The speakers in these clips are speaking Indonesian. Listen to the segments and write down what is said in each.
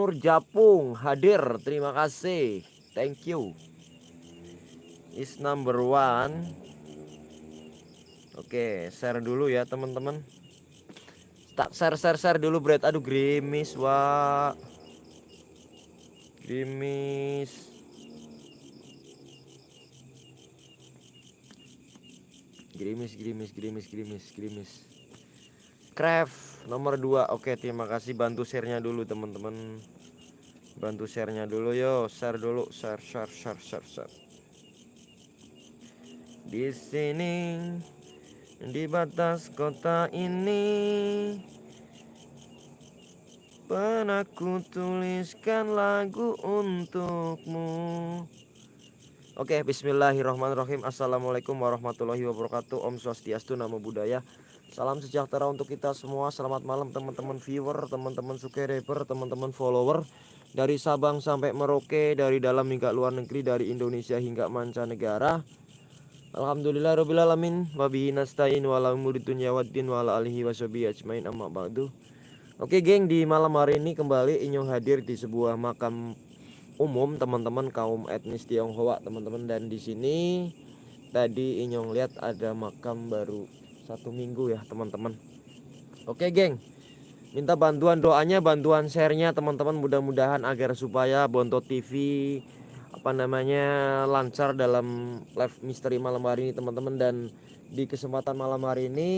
Nur Japung hadir. Terima kasih. Thank you. Is number one. Oke share dulu ya teman-teman. Tak share share share dulu bread aduh grimis wa grimis. Grimis grimis grimis grimis grimis. Craft nomor 2 oke terima kasih. Bantu sharenya dulu teman-teman. Bantu sharenya dulu. Yo share dulu. Share share share share share. Di sini di batas kota ini Pernah ku tuliskan lagu untukmu. Oke bismillahirrahmanirrahim. Assalamualaikum warahmatullahi wabarakatuh. Om Swastiastu Namo Buddhaya Salam sejahtera untuk kita semua. Selamat malam teman-teman viewer Teman-teman subscriber Teman-teman follower. Dari Sabang sampai Merauke Dari dalam hingga luar negeri Dari Indonesia hingga mancanegara. Alhamdulillah Rabbil Alamin. Wabihi nasta'in Wala umuri dunya waddin Wala alihi washabihi ajmain. Amma ba'du. Oke geng di malam hari ini kembali Inyong hadir di sebuah makam umum teman-teman kaum etnis Tionghoa teman-teman. Dan di sini tadi Inyong lihat ada makam baru satu minggu ya teman-teman. Oke geng. Minta bantuan doanya bantuan sharenya teman-teman mudah-mudahan agar supaya Bonto TV apa namanya lancar dalam live misteri malam hari ini teman-teman. Dan di kesempatan malam hari ini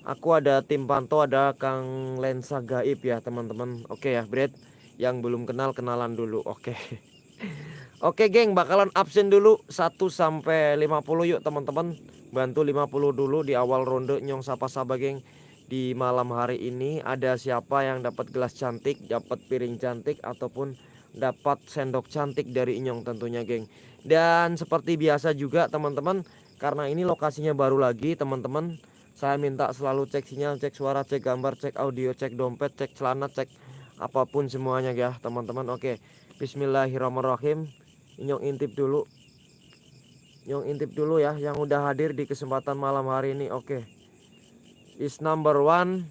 Aku ada tim pantau ada Kang Lensa Gaib ya teman-teman. Oke ya Brad Yang belum kenal kenalan dulu. Oke Oke geng bakalan absen dulu 1 sampai 50 yuk teman-teman Bantu 50 dulu di awal ronde nyong sapa-sapa geng Di malam hari ini ada siapa yang dapat gelas cantik Dapat piring cantik ataupun dapat sendok cantik dari Inyong tentunya geng Dan seperti biasa juga teman-teman Karena ini lokasinya baru lagi teman-teman saya minta selalu cek sinyal, cek suara, cek gambar, cek audio, cek dompet, cek celana, cek apa pun semuanya ya teman-teman. Oke, Bismillahirrahmanirrahim. Nyong intip dulu. Nyong intip dulu ya yang udah hadir di kesempatan malam hari ini. Oke, is number one.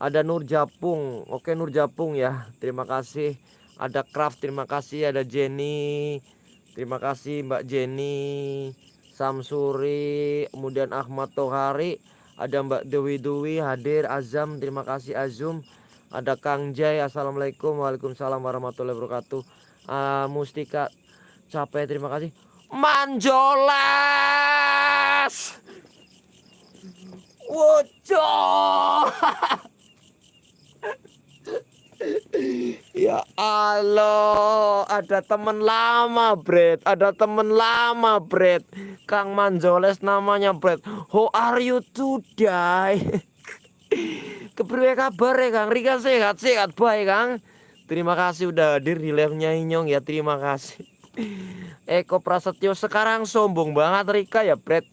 Ada Nur Japung. Oke Nur Japung ya. Terima kasih. Ada Craft. Terima kasih. Ada Jenny. Terima kasih Mbak Jenny. Samsuri, kemudian Ahmad Tohari, ada Mbak Dewi Dewi hadir, Azam, terima kasih Azum, ada Kang Jai, Assalamualaikum, Waalaikumsalam warahmatullahi wabarakatuh, uh, Mustika capek, terima kasih, Manjolas, Wujud. Ya Allah, ada temen lama, Bret. Ada temen lama, Bret. Kang Manjoles namanya, Bret. How are you today? Kepriwe kabar ya, Kang? Rika sehat, sehat baik, Kang. Terima kasih udah hadir di live-nya Inyong ya. Terima kasih. Eko Prasetyo sekarang sombong banget Rika ya, Bret.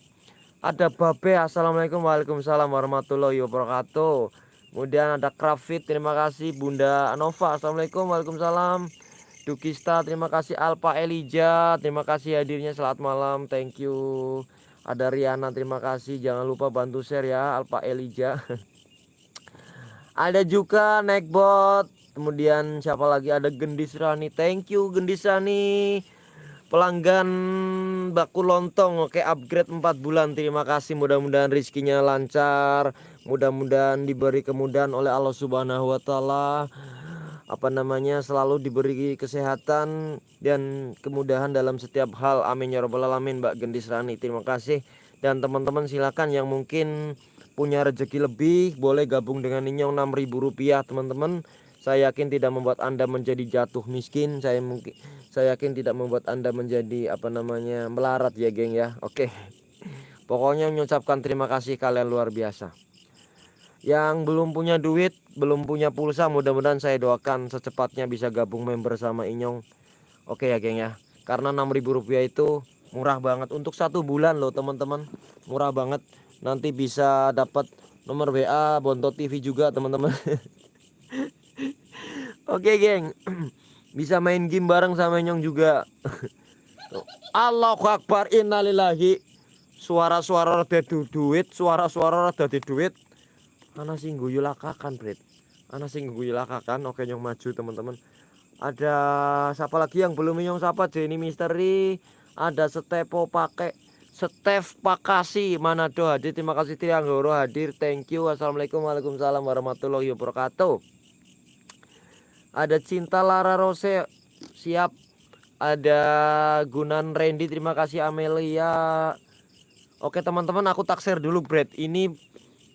Ada Babe, Assalamualaikum Waalaikumsalam warahmatullahi wabarakatuh. Kemudian ada Krafit, terima kasih Bunda Nova, Assalamualaikum, Waalaikumsalam. Dukista, terima kasih Alpa Elija, terima kasih hadirnya selamat malam, thank you. Ada Riana, terima kasih, jangan lupa bantu share ya Alpa Elija. ada juga Nekbot, kemudian siapa lagi? Ada Gendis Rani, thank you Gendis Rani. Pelanggan baku lontong. Oke upgrade 4 bulan. Terima kasih. Mudah-mudahan rizkinya lancar. Mudah-mudahan diberi kemudahan oleh Allah Subhanahu wa taala. Apa namanya? Selalu diberi kesehatan dan kemudahan dalam setiap hal. Amin ya rabbal alamin Mbak Gendis Rani. Terima kasih. Dan teman-teman silakan yang mungkin punya rezeki lebih boleh gabung dengan Ninyong 6000 rupiah teman-teman saya yakin tidak membuat Anda menjadi jatuh miskin. Saya mungkin saya yakin tidak membuat Anda menjadi apa namanya melarat ya, geng ya. Oke. Pokoknya mengucapkan terima kasih kalian luar biasa. Yang belum punya duit, belum punya pulsa, mudah-mudahan saya doakan secepatnya bisa gabung member sama Inyong. Oke ya, geng ya. Karena 6000 rupiah itu murah banget untuk satu bulan loh teman-teman. Murah banget. Nanti bisa dapat nomor WA Bonto TV juga teman-teman. Oke geng. Bisa main game bareng sama Nyong juga. Allahu Akbar innalillahi. Suara-suara rada duit Suara-suara rada di duit. Mana sih guyu lakakan bret Ana sing kan oke nyong maju teman-teman. Ada siapa lagi yang belum nyong sapa? Jenny Misteri. Ada Stepo pakai Stef Pakasi Manado hadir. Terima kasih Trianggoro hadir. Thank you. Assalamualaikum Waalaikumsalam warahmatullahi wabarakatuh ada Cinta Lara Rose. Siap. Ada Gunan Randy. Terima kasih Amelia. Oke teman-teman aku taksir dulu Brad. Ini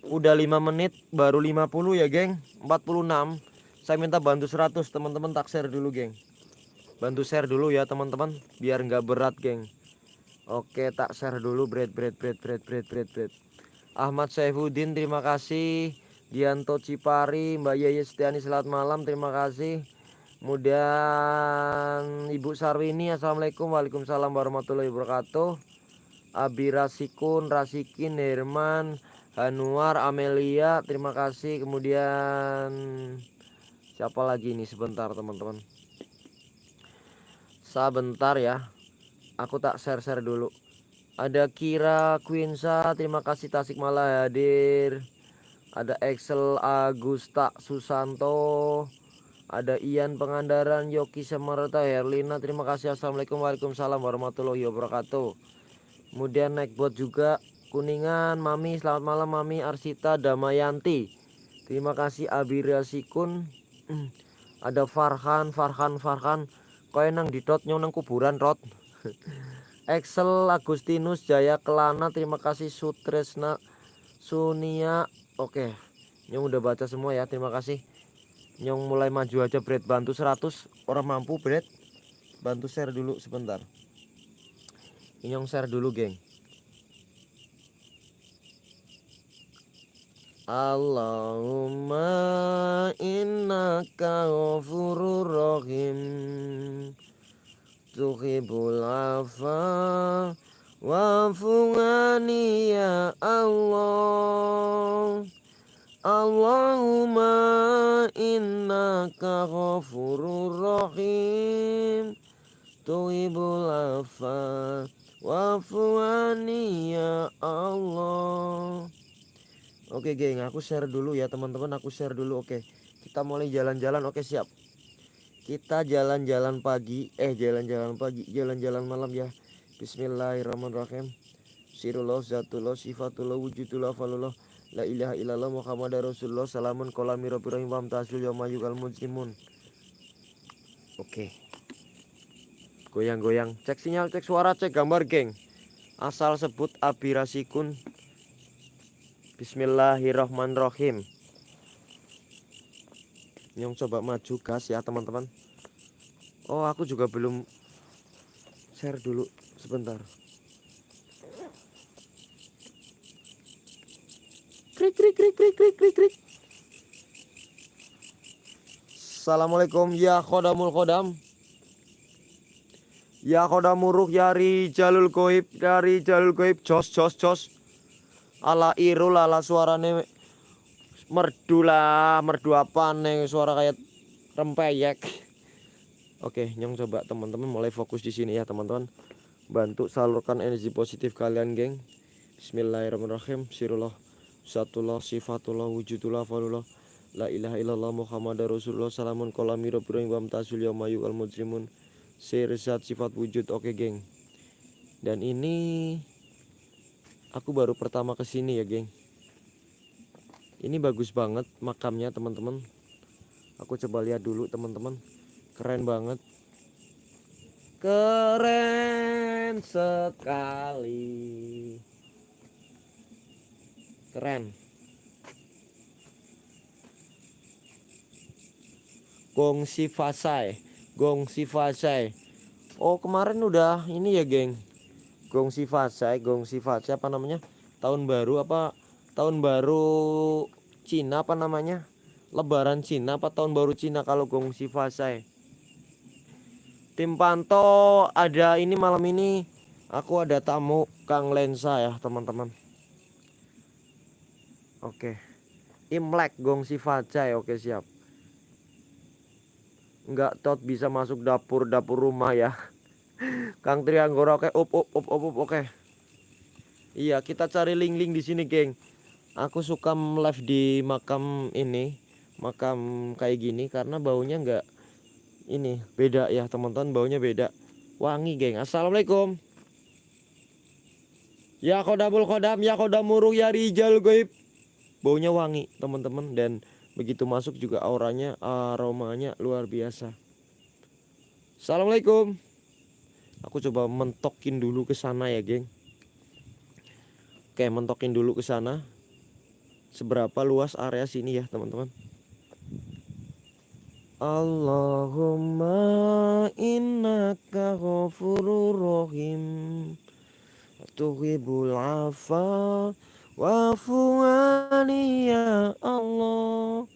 udah 5 menit baru 50 ya geng? 46 saya minta bantu 100 teman-teman tak share dulu geng. Bantu share dulu ya teman-teman biar nggak berat geng. Oke tak dulu bread bread bread bread bread bread bread Ahmad Saifuddin terima kasih Dianto Cipari Mbak Yaya Setiani selamat malam terima kasih. Kemudian Ibu Sarwini Assalamualaikum Waalaikumsalam warahmatullahi wabarakatuh. Abi Rasikun Rasikin Herman Hanuar Amelia terima kasih. Kemudian siapa lagi ini? Sebentar teman-teman. Sebentar ya aku tak share-share dulu. Ada Kira Quinsa terima kasih Tasik Malah hadir ada Excel Agusta Susanto ada Ian Pengandaran Yoki Semerta Herlina terima kasih. Assalamualaikum Waalaikumsalam warahmatullahi wabarakatuh. Kemudian Nekbot juga Kuningan Mami selamat malam Mami Arsita Damayanti. Terima kasih Abira Sikun. Ada Farhan Farhan Farhan. Kau nang didot nyong nang kuburan rot. Excel Agustinus Jaya Kelana terima kasih Sutresna Sunia oke nyong udah baca semua ya terima kasih. Nyong mulai maju aja bread bantu 100 orang mampu bread bantu share dulu sebentar. Nyong share dulu geng. Allahumma innaka ghafurur rahim Tuhibul afa Wafungani ya Allah. Allahumma innaka ghafurur rahim. Tuhibul afa Wafungani ya Allah. Oke geng aku share dulu ya teman-teman aku share dulu oke. Kita mulai jalan-jalan oke siap. Kita jalan-jalan pagi eh jalan-jalan pagi jalan-jalan malam ya Bismillahirrahmanirrahim. Sirullah zatullah sifatullah wujudullah falullah La ilaha illallah Muhammad Rasulullah. Salamun kolami rabbi rahim. Wa amtasul yamayugal mujrimun. Oke. Goyang-goyang. Cek sinyal, cek suara, cek gambar geng. Asal sebut abirasikun. Bismillahirrohmanirrohim Nyong coba maju gas ya teman-teman. Oh aku juga belum share dulu sebentar. Krik krik krik krik krik krik krik. Assalamualaikum ya khodamul khodam. Ya khodamuruh ya jalul goib Dari jalul goib jos jos jos. Ala irul ala suarane merdu lah merdu apa nih suara kayak rempeyek? Oke nyong coba teman-teman mulai fokus di sini ya teman-teman bantu salurkan energi positif kalian geng. Bismillahirrahmanirrahim. Sirullah satullah sifatullah wujudullah falullah La ilaha illallah Muhammad Rasulullah. Salamun kolami rabbirin wa amtasul yawmayu al sifat wujud. Oke geng. Dan ini Aku baru pertama ke sini ya geng. Ini bagus banget makamnya teman-teman. Aku coba lihat dulu teman-teman. Keren banget Keren sekali Keren Gong Sifasai Gong Sifasai Oh kemarin udah ini ya geng Gong Sifasai, Gong Sifasai apa namanya? Tahun baru apa? Tahun baru Cina apa namanya? Lebaran Cina apa tahun baru Cina kalau Gong Sifasai? Tim Panto ada ini malam ini aku ada tamu Kang Lensa ya teman-teman. Oke. Imlek Gong Sifasai oke siap. Enggak tot bisa masuk dapur dapur rumah ya. Kang Trianggora oke up up up up, up oke. Iya, kita cari link-link di sini, geng. Aku suka live di makam ini, makam kayak gini karena baunya nggak ini beda ya teman-teman baunya beda. Wangi geng. Assalamualaikum. Ya kodamul kodam ya kodamuruh ya rijal goib. Baunya wangi teman-teman dan begitu masuk juga auranya aromanya luar biasa. Assalamualaikum. Aku coba mentokin dulu ke sana ya geng. Oke mentokin dulu ke sana. Seberapa luas area sini ya teman-teman Allahumma innaka ghafurur rahim. Tuhibul afa Wa'fu ya Allah.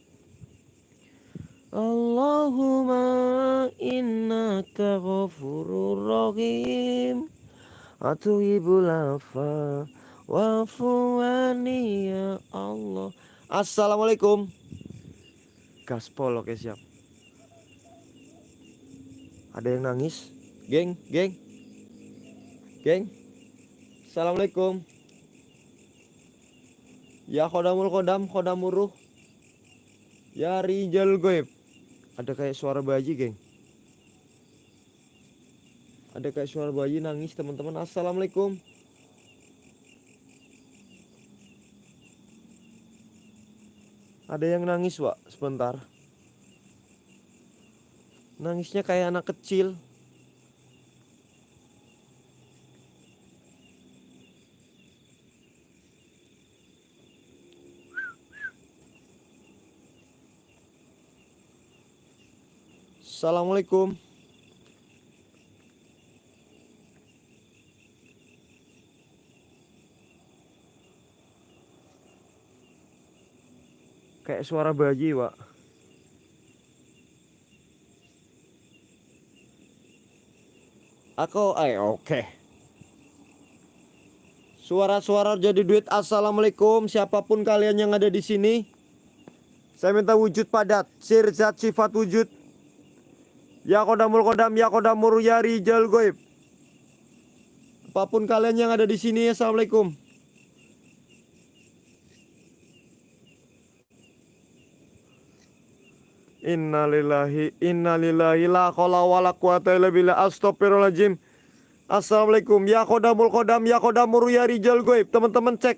Allahumma innaka ghafurur rahim. Atuhibul afa Wa'fu ya Allah. Assalamualaikum. Gaspol oke siap ada yang nangis? Geng, geng. Geng. Assalamualaikum. Ya kodamul kodam, kodamuruh. Ya rijal goib. Ada kayak suara bayi, geng. Ada kayak suara bayi nangis, teman-teman. Assalamualaikum. Ada yang nangis, Wak. Sebentar. Nangisnya kayak anak kecil. Assalamualaikum. Kayak suara bayi, Pak. Aku eh oke. Okay. Suara-suara jadi duit. Assalamualaikum siapa pun kalian yang ada di sini. Saya minta wujud padat, sir zat sifat wujud. Ya kodamul kodam, ya kodamur ya rijal goib. Apa pun kalian yang ada di sini, assalamualaikum. Innalillahi innalillahi la qala wala quwata illa billah. Astagfirullahaladzim Assalamualaikum. Ya kodamul kodam ya kodamur ya rijal goib. Teman-teman cek.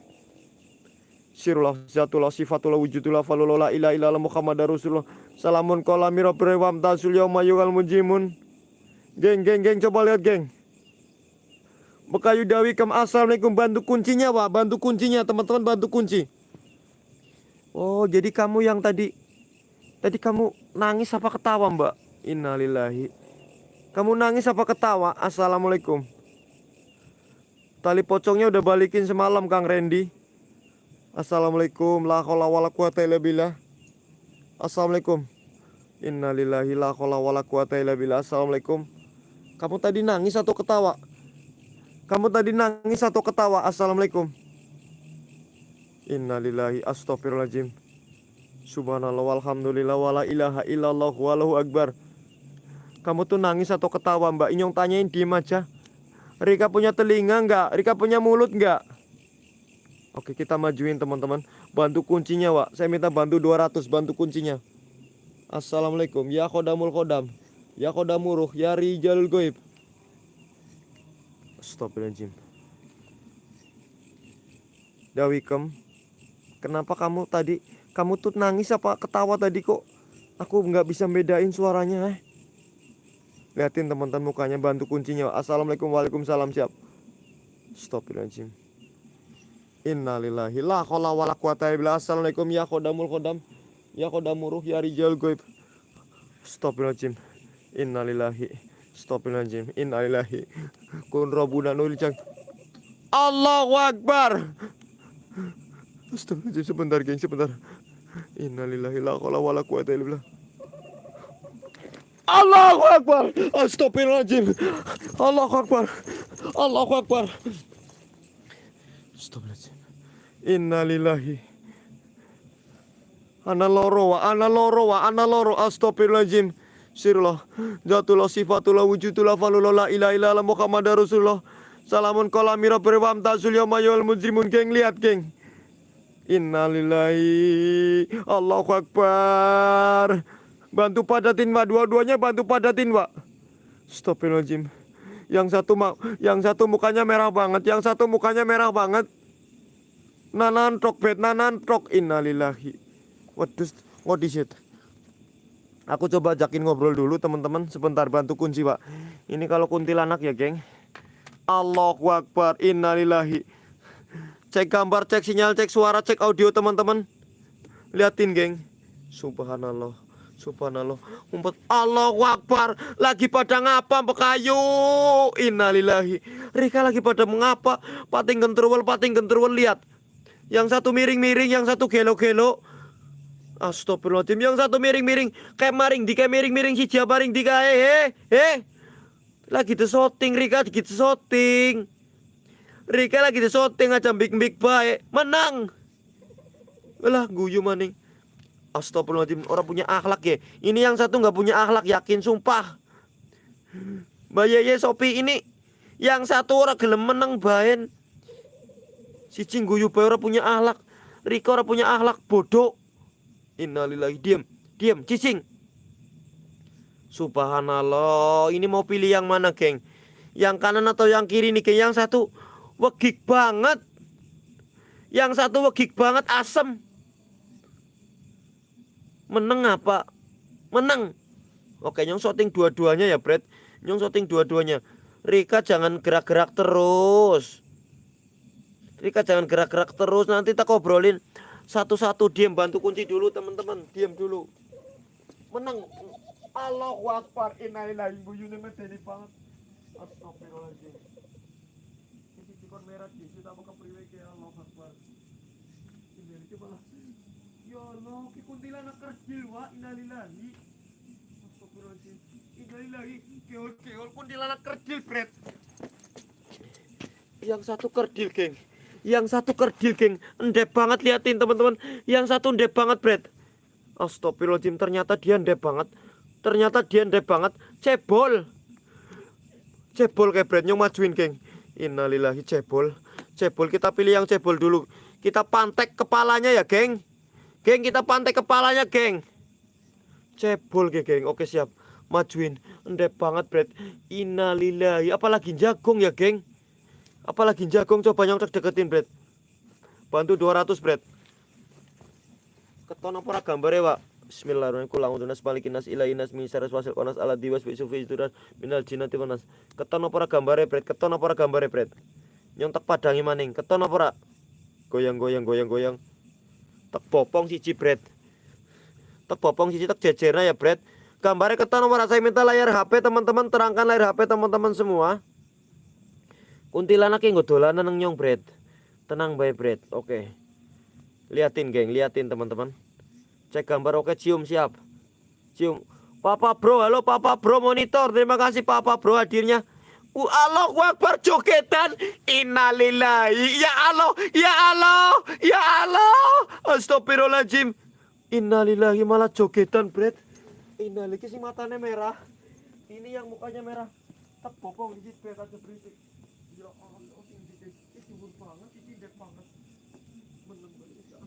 Sirullah zatullah sifatullah wujudullah falullah ila ila muhammad rasulullah. Salamun kola brewam tasul yawma yugal mujimun. Geng geng geng coba lihat geng. Bekayu Dawi kem Assalamualaikum. Bantu kuncinya pak. Bantu kuncinya teman-teman bantu kunci. Oh jadi kamu yang tadi Tadi kamu nangis apa ketawa mbak? Innalillahi. Kamu nangis apa ketawa? Assalamualaikum. Tali pocongnya udah balikin semalam Kang Randy. Assalamualaikum. La khola wala quwata illa billah. Assalamualaikum. Innalillahi la khola wala quwata illa billah. Assalamualaikum. Kamu tadi nangis atau ketawa? Kamu tadi nangis atau ketawa? Assalamualaikum. Innalillahi astagfirullahaladzim Subhanallah walhamdulillah wala ilaha illallah walahu akbar. Kamu tuh nangis atau ketawa mbak? Inyong tanyain diem aja. Rika punya telinga enggak? Rika punya mulut enggak? Oke kita majuin teman-teman. Bantu kuncinya wak. Saya minta bantu 200 bantu kuncinya. Assalamualaikum. Ya kodamul kodam Ya kodamuruh Ya rijalul goib. Astagfirullahaladzim. Dawikem Kenapa kamu tadi kamu tuh nangis apa ketawa tadi kok? Aku nggak bisa bedain suaranya eh. Liatin teman-teman mukanya bantu kuncinya. Assalamualaikum waalaikumsalam siap. Astagfirullahaladzim. Innalillahi la khola wala quwata illa Assalamualaikum ya kodamul kodam. Ya kodamuruh ya rijal goib. Astagfirullahaladzim. Innalillahi. Astagfirullahaladzim. Innalillahi. Kun robuna nul Allahu Akbar. Astagfirullahaladzim sebentar geng sebentar. Innalillahi la qala wala quwata illa billah. Allahu Akbar. Astagfirullahaladzim. Allahu Akbar. Allahu Akbar. Astagfirullahaladzim. Innalillahi. Ana loro wa ana loro wa ana loro astagfirullahaladzim. Sirullah. Zatullah sifatullah wujudullah falullah la ilaha Muhammad Rasulullah. Salamun kolamira berwam tasul yawma yawal mujrimun geng lihat geng. Innalillahi. Allahu Akbar. Bantu padatin pak Dua-duanya bantu padatin pak Astagfirullahaladzim. Yang satu Yang satu mukanya merah banget Yang satu mukanya merah banget. Nanan trok bet Nanan trok. Innalillahi. Waduh What is it? Aku coba ajakin ngobrol dulu teman-teman. Sebentar bantu kunci pak Ini kalau kuntilanak ya geng. Allahu Akbar. Innalillahi Cek gambar, cek sinyal, cek suara, cek audio teman-teman. Liatin geng. Subhanallah Subhanallah. Umpet Allahu Akbar. Lagi pada ngapa pekayu Innalillahi. Rika lagi pada mengapa? Pating genterwel, pating genterwel Lihat. Yang satu miring-miring, yang satu gelo-gelo. Astagfirullahaladzim. Yang satu miring-miring Kayak maring kayak miring-miring si maring di kayak eh eh. Lagi shooting Rika lagi shooting Rika lagi shooting aja big-big baik Menang. Lah guyu maning. Astagfirullahaladzim Orang punya akhlak ya. Ini yang satu nggak punya akhlak yakin sumpah. Mbak Yeye Sopi ini Yang satu orang gelem menang baen. Si guyu bae orang punya akhlak. Rika orang punya akhlak bodoh. Innalillahi diam diam cicing Subhanallah ini mau pilih yang mana geng? Yang kanan atau yang kiri nih geng? Yang satu wegik banget. Yang satu wegik banget asem. Menang apa? Menang oke nyong shooting dua-duanya ya Brad. Nyong shooting dua-duanya. Rika jangan gerak-gerak terus. Rika jangan gerak-gerak terus. Nanti tak obrolin. Satu-satu diam. Bantu kunci dulu teman-teman. Diam dulu. Menang Allahu Akbar. Innalillahi banget. Astagfirullahaladzim situ apa kepriwe ke Allahu Akbar ini malah ya Allah ki kuntilanak kerdil wa innalillahi. Astagfirullahaladzim. Innalillahi. Keol keol kuntilanak kerdil bret yang satu kerdil geng. Yang satu kerdil geng. Endep banget liatin teman-teman. Yang satu endep banget Brad Astagfirullahaladzim ternyata dia endep banget. Ternyata dia endep banget. Cebol. Cebol kayak Brad Nyong majuin geng Innalillahi cebol. Cebol kita pilih yang cebol dulu. Kita pantek kepalanya ya geng. Geng kita pantek kepalanya geng. Cebol geng, geng. Oke siap. Majuin. Endep banget Brad. Innalillahi. Apalagi jagung ya geng. Apalagi jagung coba yang deketin Brad. Bantu 200 Brad. Keton apa gambar ya Pak? Bismillahirrahmanirrahim. Kulang utunas balikin nas ilainas min syarris wasil qanas ala. Keton apa gambar Brad? Keton apa gambar Brad? Nyong tak padangi maning. Keton apa Goyang goyang goyang goyang. Tak popong siji Brad. Tak popong siji tak jejernya ya Brad. Gambarnya keton apa saya minta layar HP teman-teman terangkan layar HP teman-teman semua. Kuntilanak yang dolanan nang nyong bread. Tenang bae bread. Oke. Liatin geng, liatin teman-teman. Cek gambar oke cium siap. Cium. Papa bro, halo Papa bro monitor. Terima kasih Papa bro hadirnya. Allah Akbar jogetan Innalillahi Ya Allah Ya Allah Ya Allah Astagfirullahaladzim Innalillahi malah jogetan bread Innalillahi si matanya merah Ini yang mukanya merah Tak popong di situ aja berisik ya Allah ini ini dhuwur banget iki ndek banget meneng ya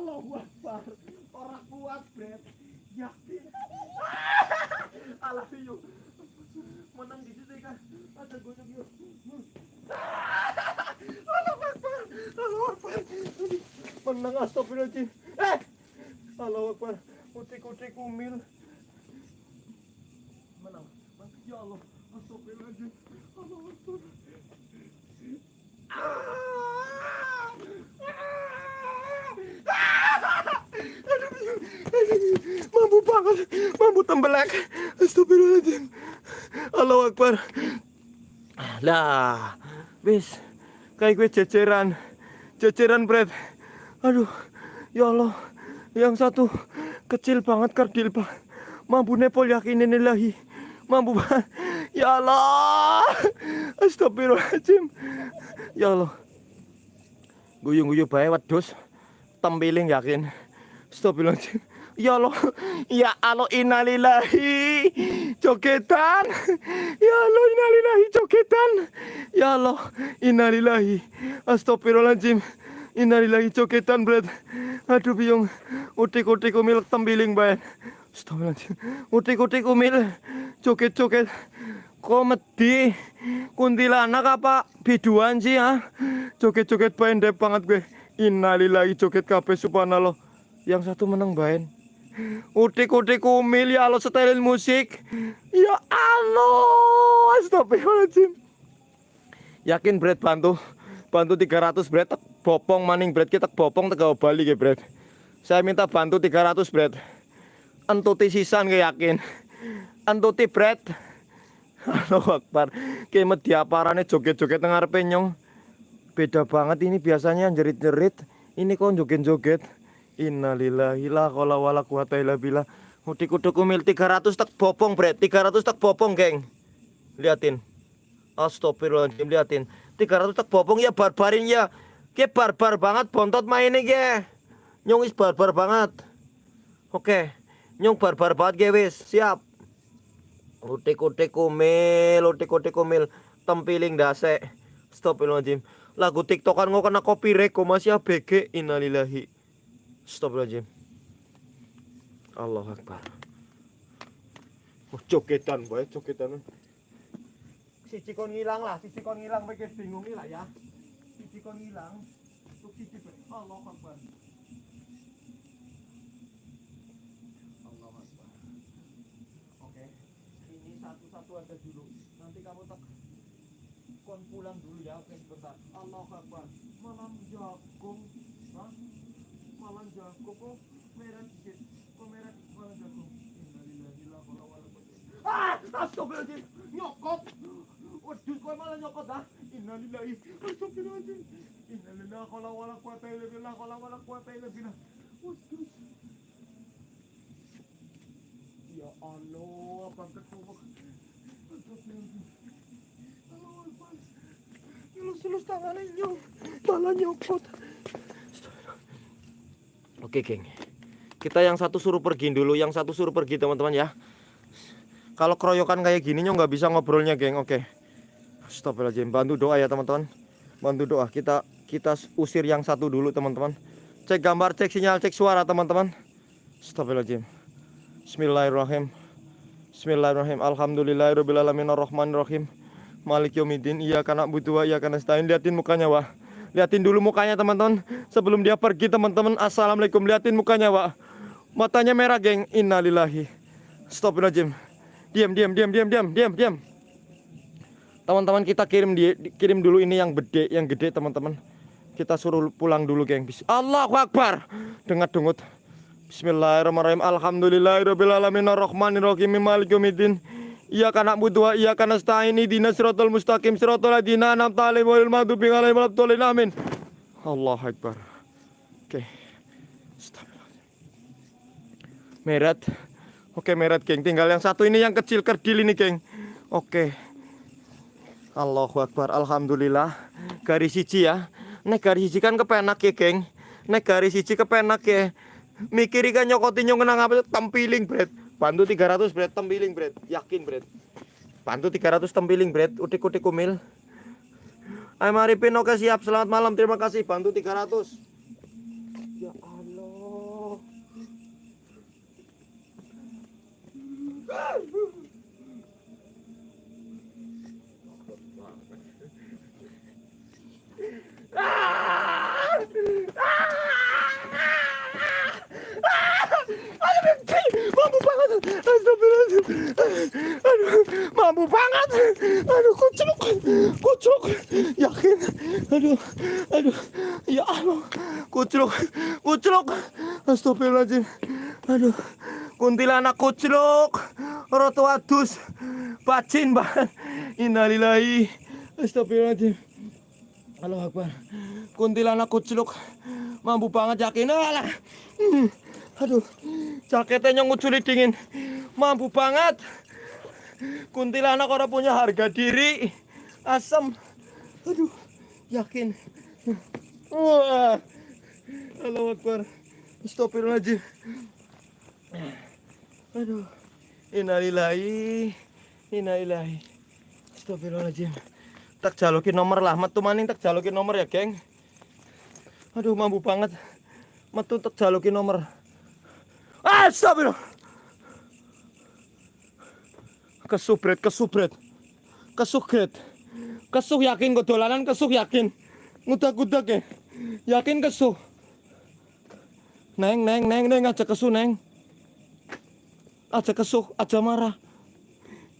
Allahu Akbar. Orang kuat bret. Yakin? Allah yuk menang di situ kan? Ada gojek yuk Allahu Akbar. Allahu Akbar. Menang astagfirullahaladzim. Eh! Allahu Akbar. Putih-putih kumil menang. Ya Allah. Astagfirullahaladzim mampu banget. Mampu tembelak. Astagfirullahaladzim. Allah Akbar. Lah bis kayak gue ceceran ceceran bread aduh ya Allah. Yang satu kecil banget kerdil banget mampu nepol yakin ini lagi. Mampu banget ya Allah. Astagfirullahaladzim. Ya Allah. Guyung-guyung bae wedus tempiling yakin astagfirullahaladzim ya Allah ya Allah innalillahi jogetan ya Allah innalillahi jogetan ya Allah innalillahi astagfirullahaladzim Innalillahi coketan bret. Aduh biung. Utik-utik umil tembiling bayan. Astagfirullahaladzim. Utik-utik umil. Joget-joget. Komedi. Kuntilanak apa biduan sih ya? Joget-joget bayan dep banget gue. Innalillahi joget kabeh subhanallah. Yang satu menang bayan. Utik-utik umil ya Allah setelin musik. Ya Allah. Astagfirullahaladzim. Yakin Brad bantu bantu 300 Brad tak bopong maning Brad kita bopong tak bali ke Brad. Saya minta bantu 300 Brad. Entuti sisan ke yakin. Entuti Brad. Allah Akbar. Kayak media parane joget-joget tengah penyong. Beda banget ini biasanya jerit-jerit. Ini kok joget-joget. Innalillahi la qala wala quwata illa billah. Udik-udik umil 300 tak bopong Brad. 300 tak bopong, geng. Liatin. Astagfirullahaladzim liatin. 300 tak bopong ya barbarin ya. Ke barbar banget bontot mainnya ke Nyong is barbar banget. Oke. Nyong barbar banget ke wis. Siap. Utik-utik kumil Utik-utik kumil Tempiling dase Astagfirullahaladzim. Lagu tiktokan nggak kena copyright Kok masih ABG Innalillahi Astagfirullahaladzim Allah Akbar Oh, jogetan boy, jogetan siji kon ngilang lah, siji kon ngilang kowe bingung lah ya. Siji kon ngilang, untuk siji Allah Akbar. Allah Akbar. Oke. Ini satu-satu aja dulu. Nanti kamu tak kon pulang dulu ya, oke sebentar. Allah Akbar. Malam jagung. Hah? Malam jagung kok merah dikit. Kok merah malam jagung. Innalillahi wa inna ilaihi Ah, astagfirullahaladzim. Nyokot. Waduh, malah nyokot dah. Innalillahi. Astagfirullahaladzim. Innalillahi wala quwata illa billah qala wala billah. Waduh. Ya Allah, abang ketua. Astagfirullahaladzim. Allah. Malah nyokot. Oke, geng. Kita yang satu suruh pergi dulu, yang satu suruh pergi teman-teman ya. Kalau keroyokan kayak gini nggak bisa ngobrolnya, geng. Oke. Astagfirullahaladzim. Bantu doa ya teman-teman. Bantu doa. Kita kita usir yang satu dulu teman-teman. Cek gambar, cek sinyal, cek suara teman-teman. Astagfirullahaladzim. Bismillahirrahmanirrahim. Bismillahirrahmanirrahim. Alhamdulillahirobbilalamin arrahmanirrahim. Malik yaumiddin. Iya karena butuh iya karena setain. Liatin mukanya wah. Liatin dulu mukanya teman-teman. Sebelum dia pergi teman-teman. Assalamualaikum. Liatin mukanya wah. Matanya merah geng. Innalillahi. Astagfirullahaladzim. Diam, diam, diam, diam, diam, diam, diam. Teman-teman kita kirim di, kirim dulu ini yang gede, yang gede teman-teman. Kita suruh pulang dulu, geng. Allahu Akbar. Dengar dengut. Bismillahirrahmanirrahim. Alhamdulillahirabbil alamin arrahmanirrahim yaumiddin. Iya kana butuh iya kana stain dina siratal mustaqim siratal ladzina an'amta alaihim ghairil maghdubi alaihim waladdallin amin. Allahu Akbar. Oke. Merat. Oke, merat, geng. Tinggal yang satu ini yang kecil kerdil ini, geng. Oke. Allahu Akbar Alhamdulillah garis siji ya Nek garis siji kan kepenak ya geng Nek garis siji kepenak ya Mikir kan nyokotin nyong kenang apa tempiling bret Bantu 300 bret tempiling bret Yakin bret Bantu 300 tempiling bret Utik-utik kumil Ayo mari pin oke siap selamat malam terima kasih bantu 300 Ya Allah mampu banget. Astagfirullahaladzim aduh mampu banget. Aduh kucuk. Kucuk. Yakin? Aduh aduh. Ya Allah. Kucuk. Kucuk. Astagfirullahaladzim. Aduh. Kuntilanak kucuk. Roto adus. Bacin banget. Innalillahi. Astagfirullahaladzim. Allah Akbar. Kuntilanak kucuk. Mampu banget. Yakin? Alah. Hmm. Aduh jaketnya nguculi dingin. Mampu banget. Kuntilanak orang punya harga diri. Asam aduh yakin. Wah. Allah Akbar. Astagfirullahaladzim. Aduh. Innalillahi innalillahi. Astagfirullahaladzim. Tak jalukin nomor lah. Metu maning tak jalukin nomor ya geng. Aduh mampu banget. Metu tek jaluki nomor. Astagfirullah. Kesubret, kesubret. Kesugret. Kesuh yakin kok dolanan kesuh yakin. Ngudak-ngudak ya. Yakin kesuh. Neng, neng, neng, neng aja kesuh, neng. Aja kesuh, aja marah.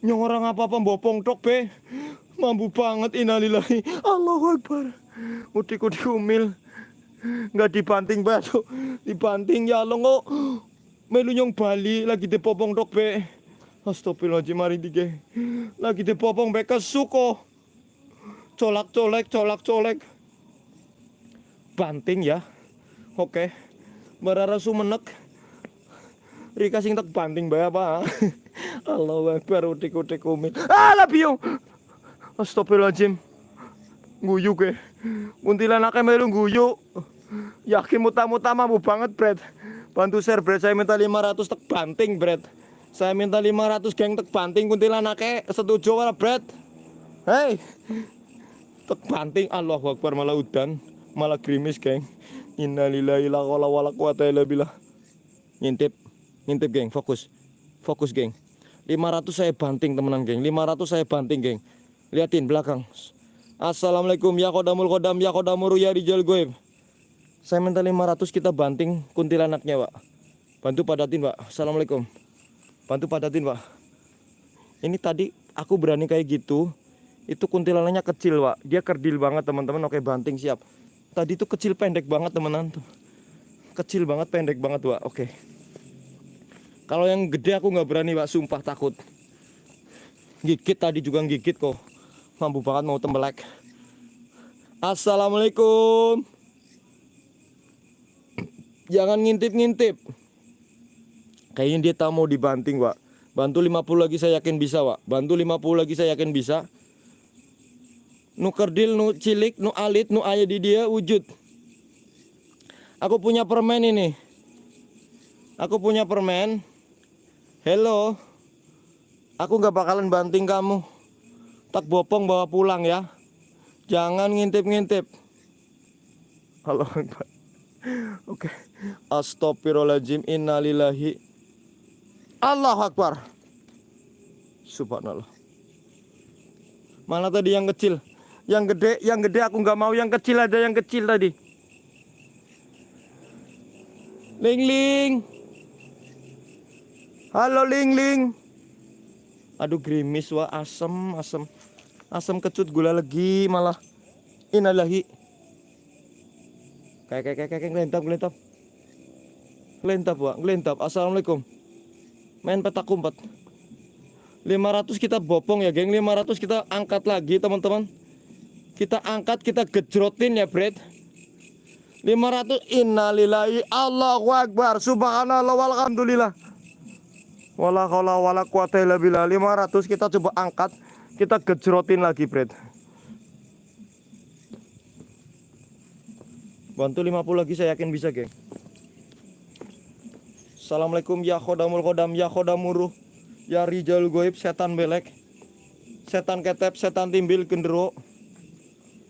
Nyong orang apa-apa bopong tok be. Mampu banget innalillahi. Allahu Akbar. Udik-udik umil. Nggak dibanting batu. Dibanting ya Allah kok. Melu nyong Bali lagi dipopong tok be. Astagfirullahaladzim mari dige. Lagi dipopong be kesuko. Colak colek, colak colek. Banting ya. Oke. Barara sumenek. Rika sing tak banting bae apa? Allahu Akbar udik-udik umil. Ah, labio. Astagfirullahaladzim. Guyu ke. Kuntilanaknya melu guyu. Yakin muta-muta mampu banget, Brad. Bantu share, Brad. Saya minta 500 tek banting, Brad. Saya minta 500 geng tek banting kuntilanaknya. Setuju wala, Brad? Hei. Tek banting Allahu Akbar malah udan, malah gerimis, geng. Innalillahi la wala wala quwata illa. Ngintip. Ngintip, geng. Fokus. Fokus, geng. 500 saya banting temenan, geng. 500 saya banting, geng. Liatin belakang. Assalamualaikum ya kodamul kodam ya kodamuru ya rijal goib. Saya minta 500 kita banting kuntilanaknya pak. Bantu padatin pak. Assalamualaikum. Bantu padatin pak. Ini tadi aku berani kayak gitu. Itu kuntilanaknya kecil pak. Dia kerdil banget teman-teman. Oke banting siap. Tadi itu kecil pendek banget teman-teman. Kecil banget pendek banget pak. Oke. Kalau yang gede aku nggak berani pak. Sumpah takut. Gigit tadi juga gigit kok mampu banget mau tembelek Assalamualaikum jangan ngintip-ngintip. Kayaknya dia tak mau dibanting pak bantu 50 lagi saya yakin bisa pak bantu 50 lagi saya yakin bisa. Nu kerdil nu cilik nu alit nu ayah di dia wujud. Aku punya permen ini. Aku punya permen. Hello. Aku nggak bakalan banting kamu. Tak bopong bawa pulang ya. Jangan ngintip-ngintip. Halo oke astagfirullahaladzim innalillahi Allah Akbar subhanallah mana tadi yang kecil yang gede yang gede aku nggak mau yang kecil aja yang kecil tadi ling ling halo ling ling aduh gerimis wah asem asem asam kecut gula lagi malah inalahi kayak kayak kayak kayak ngelentap ngelentap ngelentap pak. Ngelentap assalamualaikum. Main petak kumpet 500 kita bopong ya geng. 500 kita angkat lagi teman-teman. Kita angkat kita gejrotin ya Brad 500 innalillahi Allahu Akbar. Subhanallah walhamdulillah wala wala quwata illa billah. 500 kita coba angkat kita gejrotin lagi Brad bantu 50 lagi saya yakin bisa geng Assalamualaikum ya khodamul khodam ya khodamuruh ya rijal goib setan belek setan ketep setan timbil gendero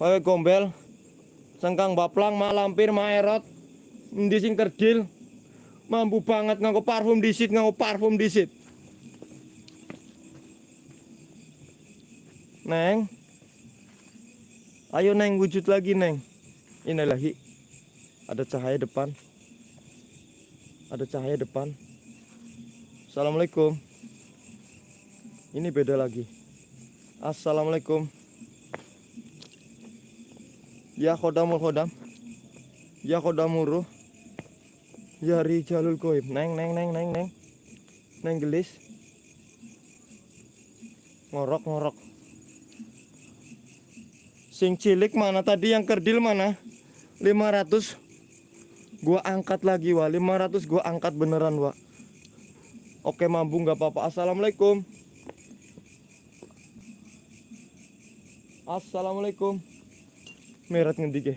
wae gombel sengkang baplang ma lampir ma erot ndi sing kerdil mampu banget nganggo parfum disit nganggo parfum disit Neng. Ayo Neng wujud lagi Neng. Inilahi. Ada cahaya depan. Ada cahaya depan. Assalamualaikum. Ini beda lagi. Assalamualaikum. Ya khodamul khodam. Ya khodamuru. Ya rijalul goib. Neng neng neng neng neng. Neng gelis. Ngorok ngorok. Sing cilik mana tadi yang kerdil mana? 500 Gua angkat lagi wa 500 gua angkat beneran wa Oke mampu nggak apa-apa. Assalamualaikum. Assalamualaikum. Merat ngendi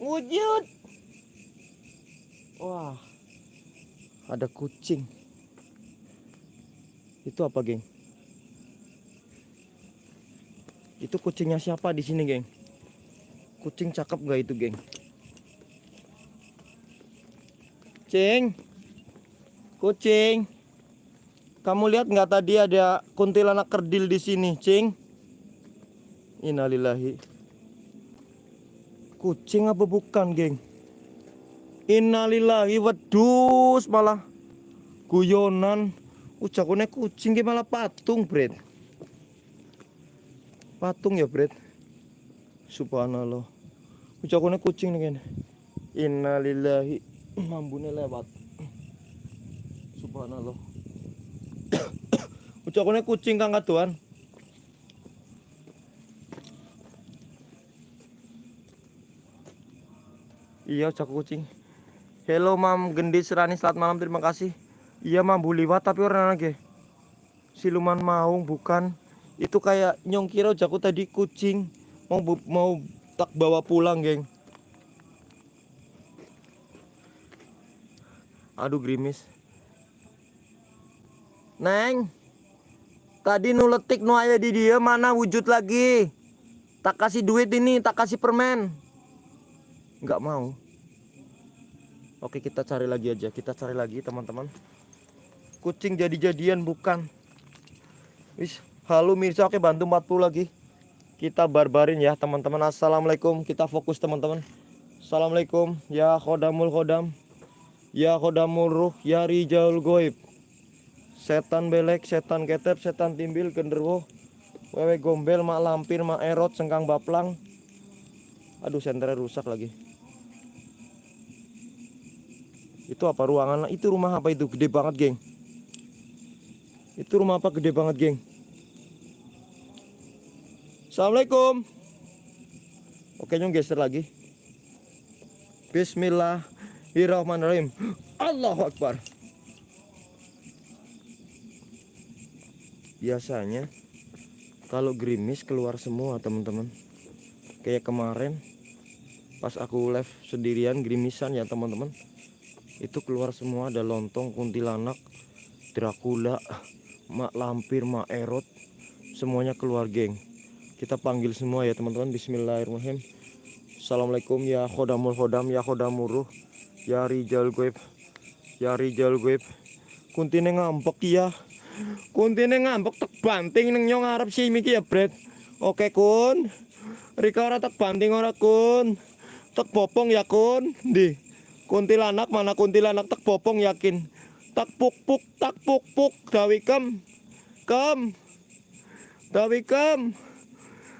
Wujud. Wah Ada kucing. Itu apa, geng? Itu kucingnya siapa di sini, geng? Kucing cakep gak itu, geng? Kucing. Kucing. Kamu lihat nggak tadi ada kuntilanak kerdil di sini, Cing? Innalillahi. Kucing apa bukan, geng? Innalillahi wedus malah guyonan. Ujakune kucing ki malah patung, Bret. Patung ya, Bret. Subhanallah. Ujakune kucing nih kene. Innalillahi. Mambune lewat. Subhanallah. Ujakune kucing kang kadoan. Iya, ucap kucing. Hello Mam Gendis Rani, selamat malam, terima kasih. Iya Mam, Bu liwat tapi orang lagi. Siluman maung bukan. Itu kayak nyong kira ujakku tadi kucing. Mau mau tak bawa pulang, geng. Aduh gerimis. Neng. Tadi nuletik nu aya di dia mana wujud lagi? Tak kasih duit ini, tak kasih permen. Nggak mau. Oke kita cari lagi aja, kita cari lagi teman-teman. Kucing jadi-jadian bukan. Wis, halo Mirsa, oke bantu 40 lagi. Kita barbarin ya teman-teman. Assalamualaikum, kita fokus teman-teman. Assalamualaikum, ya khodamul khodam. Ya khodamul ruh, ya rijaul goib. Setan belek, setan ketep, setan timbil, genderuwo. Wewe gombel, mak lampir, mak erot, sengkang baplang. Aduh senternya rusak lagi. Itu apa ruangan? Itu rumah apa itu? Gede banget, geng. Itu rumah apa gede banget, geng? Assalamualaikum. Oke, nyong geser lagi. Bismillahirrahmanirrahim. Allahu Akbar. Biasanya kalau gerimis keluar semua, teman-teman. Kayak kemarin pas aku live sendirian gerimisan ya, teman-teman itu keluar semua ada lontong kuntilanak Dracula mak lampir mak erot semuanya keluar geng kita panggil semua ya teman-teman. Bismillahirrahmanirrahim. Assalamualaikum ya khodamul khodam ya khodamuruh ya rijal goib ya rijal goib kuntine ngambek ya. Kuntine ngambek tek banting neng nyong arep si miki ya bret. Oke kun. Rika ora tek banting ora kun. Tek popong ya kun. Di kuntilanak mana kuntilanak tak popong yakin? Tak puk puk tak puk puk. Dawi kem. Kem. Dawi kem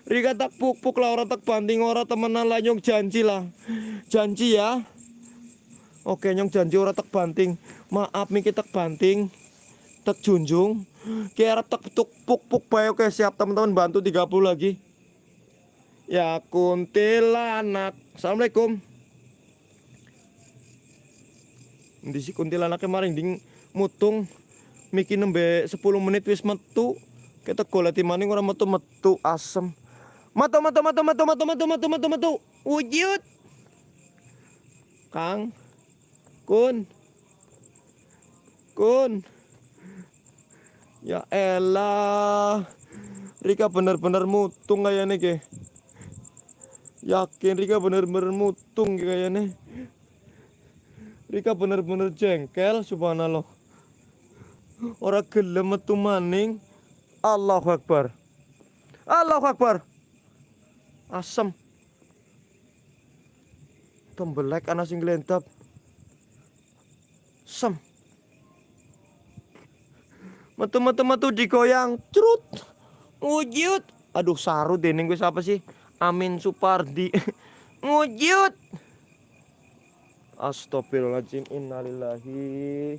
Rika tak puk puk lah orang tak banting orang temenan lah nyong janji lah. Janji ya. Oke nyong janji orang tak banting. Maaf miki tak banting. Tak junjung. Kira tak tuk puk puk bae oke siap teman-teman bantu 30 lagi. Ya kuntilanak. Assalamualaikum. Di si kuntilanaknya maring ding mutung. Miki nembe 10 menit wis metu. Kita goleti maning ora metu-metu asem. Metu metu metu metu metu metu metu metu metu. Wujud. Kang. Kun. Kun. Ya elah. Rika bener-bener mutung kayaknya ke. Yakin Rika bener-bener mutung kayaknya. Rika bener-bener jengkel subhanallah. Ora gelem metu maning. Allahu Akbar. Allahu Akbar. Asem. Tembelek ana sing glentap. Sem. Metu metu metu digoyang. Crut. Wujud. Aduh saru dening gue siapa sih? Amin Supardi. Wujud. Astagfirullahaladzim Innalillahi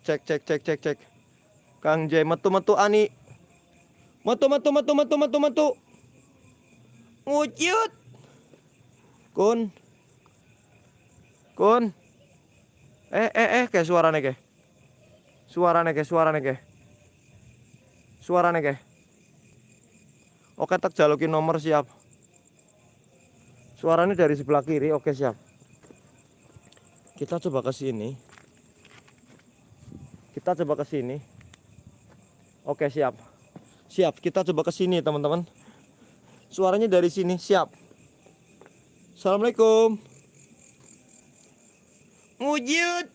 Cek cek cek cek cek Kang J metu metu ani Metu metu metu metu metu metu Wujud Kun. Kun. Eh eh eh kayak suaranya kayak Suaranya kayak suaranya kayak Suaranya kayak Oke tak jalukin nomor siap. Suaranya dari sebelah kiri oke siap. Kita coba ke sini. Kita coba ke sini. Oke siap. Siap kita coba ke sini teman-teman Suaranya dari sini. Siap. Assalamualaikum. Wujud.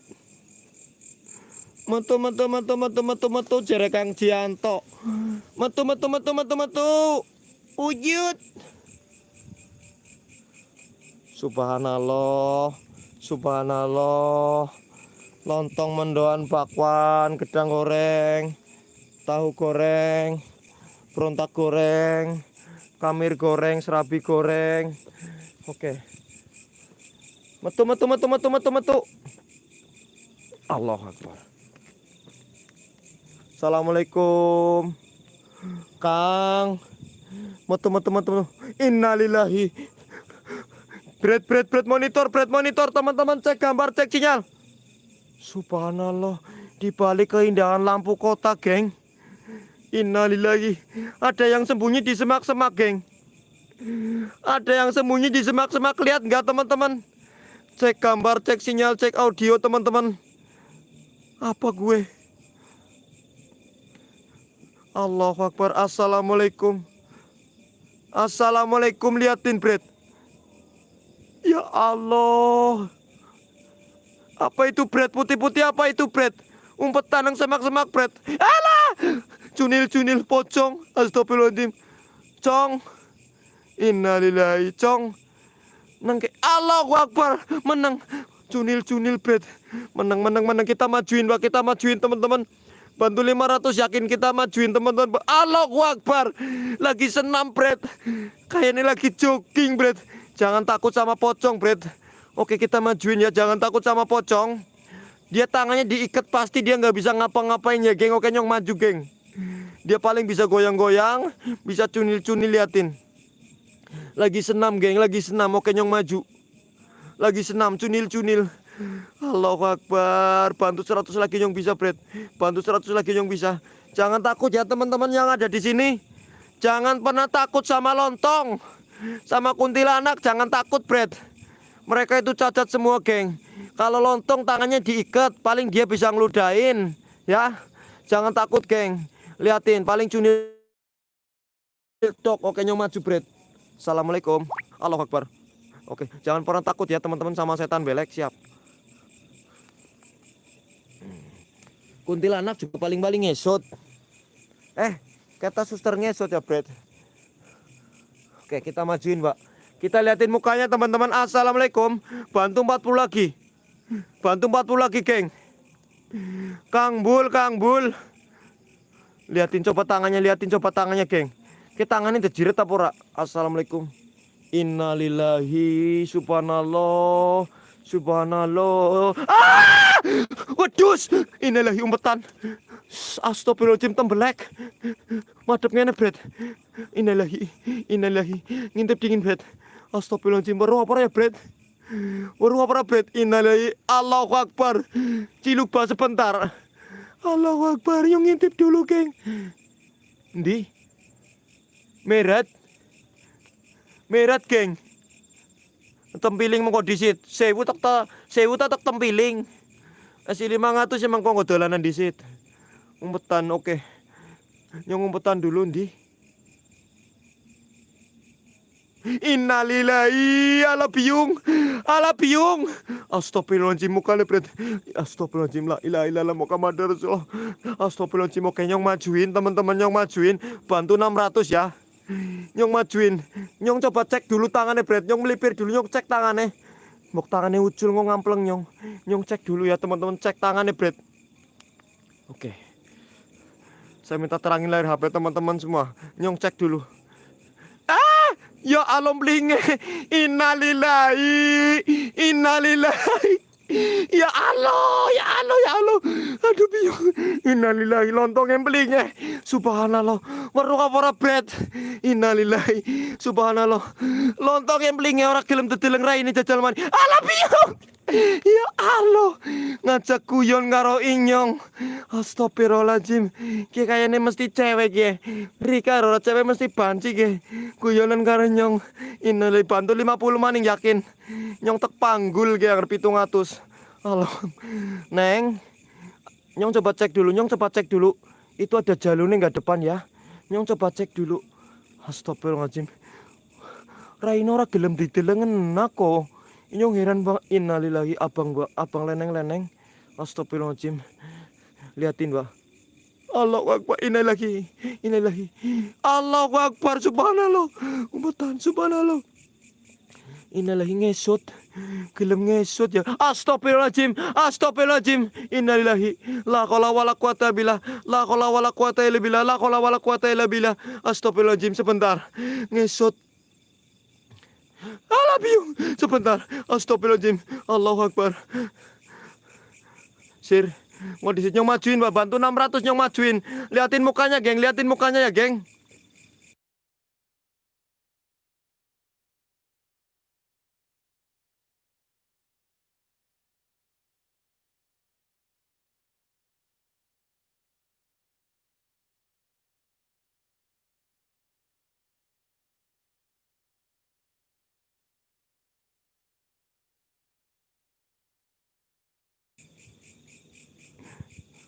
Metu metu metu metu metu metu jere Kang Jianto. Metu metu metu metu metu. Wujud. Subhanallah. Subhanallah. Lontong mendoan bakwan, gedang goreng, tahu goreng, berontak goreng, kamir goreng, serabi goreng. Oke. Metu metu metu metu metu metu. Allah Akbar. Assalamualaikum. Kang. Metu metu metu. metu. Innalillahi. Bread bread bread monitor bread monitor teman-teman cek gambar cek sinyal. Subhanallah, di balik keindahan lampu kota, geng. Innalillahi. Ada yang sembunyi di semak-semak, geng. Ada yang sembunyi di semak-semak. Lihat nggak, teman-teman? Cek gambar, cek sinyal, cek audio, teman-teman. Apa gue? Allahu Akbar. Assalamualaikum. Assalamualaikum. Liatin, Brad. Ya Allah. Apa itu bread putih-putih apa itu bread? Umpet tanang semak-semak bread. Alah! Cunil-cunil pocong. Astagfirullahaladzim. Cong. Innalillahi cong. Nengke Allahu Akbar. Menang. Cunil-cunil bread. Menang, menang, menang. Kita majuin, Pak. Kita majuin, teman-teman. Bantu 500 yakin kita majuin teman-teman. Allahu Akbar. Lagi senam, bread. Kayaknya lagi jogging, bread. Jangan takut sama pocong, bread. Oke kita majuin ya jangan takut sama pocong Dia tangannya diikat pasti dia nggak bisa ngapa-ngapain ya geng Oke nyong maju geng Dia paling bisa goyang-goyang Bisa cunil-cunil liatin. Lagi senam geng lagi senam Oke nyong maju. Lagi senam cunil-cunil. Allahu Akbar Bantu 100 lagi nyong bisa Bret. Bantu 100 lagi nyong bisa. Jangan takut ya teman-teman yang ada di sini. Jangan pernah takut sama lontong Sama kuntilanak. Jangan takut Bret. Mereka itu cacat semua, geng. Kalau lontong tangannya diikat, paling dia bisa ngeludain, ya. Jangan takut, geng. Liatin, paling cuni Tok, oke nyong maju, Bret. Assalamualaikum. Allah Akbar. Oke, jangan pernah takut ya teman-teman sama setan belek, siap. Kuntilanak juga paling-paling ngesot. Eh, kata suster ngesot ya, Bret. Oke, kita majuin, Pak. Kita liatin mukanya teman-teman. Assalamualaikum. Bantu 40 lagi. Bantu 40 lagi, geng. Kang Bul, Kang Bul. Liatin coba tangannya, liatin coba tangannya, geng. Kita tangannya terjirit apa ora? Assalamualaikum. Innalillahi subhanallah. Subhanallah. Ah! Wedus. Innalillahi umpetan. Astagfirullahaladzim tembelek. Madep ngene, Bret. Innalillahi. Innalillahi. Ngintip dingin, Bret. Astagfirullahaladzim, baru apa ya, Bret? Baru apa, Bret? Innalillahi, Allahu Akbar. Ciluk bah sebentar. Allahu Akbar, yang ngintip dulu, geng. Di. Merat. Merat, geng. Tempiling mau disit. Sewu tak ta, sewu tak tempiling. Asli 500 emang kok dolanan disit. Umpetan, oke. Okay. Yang umpetan dulu, di. Innalillahi ala biung ala biung Astagfirullahaladzim muka lepret Astagfirullahaladzim la ilaha illallah Muhammad Rasulullah. Astagfirullahaladzim oke nyong majuin teman-teman nyong majuin. Bantu 600 ya. Nyong majuin. Nyong coba cek dulu tangannya bret nyong melipir dulu nyong cek tangannya. Mok tangannya ucul ngong ngampleng nyong. Nyong cek dulu ya teman-teman cek tangannya bret oke. Saya minta terangin layar HP teman-teman semua. Nyong cek dulu Ya Allah blinge. Innalillahi. Innalillahi. Ya Allah, ya Allah, ya Allah. Aduh biung. Innalillahi lontong yang belinge. Subhanallah. Weruh apa bet. Innalillahi. Subhanallah. Lontong yang belinge orang gelem dedeleng rai ini jajal mani. Allah biung. Ya Allah, ngajak kuyon karo inyong. Astagfirullahaladzim. Ki kayaknya mesti cewek ya. Rika ora cewek mesti banci ki. Kuyonan karo nyong. Ini bantu 50 maning yakin. Nyong tek panggul ki yang 700. Allah. Neng. Nyong coba cek dulu, nyong coba cek dulu. Itu ada jalurnya nggak depan ya. Nyong coba cek dulu. Astagfirullahaladzim. Raino ora gelem didelengen nako. Inyong heran bang innalillahi abang mbak abang leneng-leneng. Astagfirullahaladzim. Liatin mbak. Allahu Akbar innalillahi innalillahi. Allahu Akbar subhanallah. Umpatan subhanallah. Innalillahi ngesot. Gelem ngesot ya. Astagfirullahaladzim. Astagfirullahaladzim. Innalillahi. La qaula wala quwata billah. La qaula wala quwata illa billah. La qaula wala quwata illa billah. Astagfirullahaladzim sebentar. Ngesot. Alah biung. Sebentar. Astagfirullahaladzim. Allahu Akbar. Sir. Mau disit nyong majuin. Bantu 600 nyong majuin. Liatin mukanya, geng. Liatin mukanya ya, geng.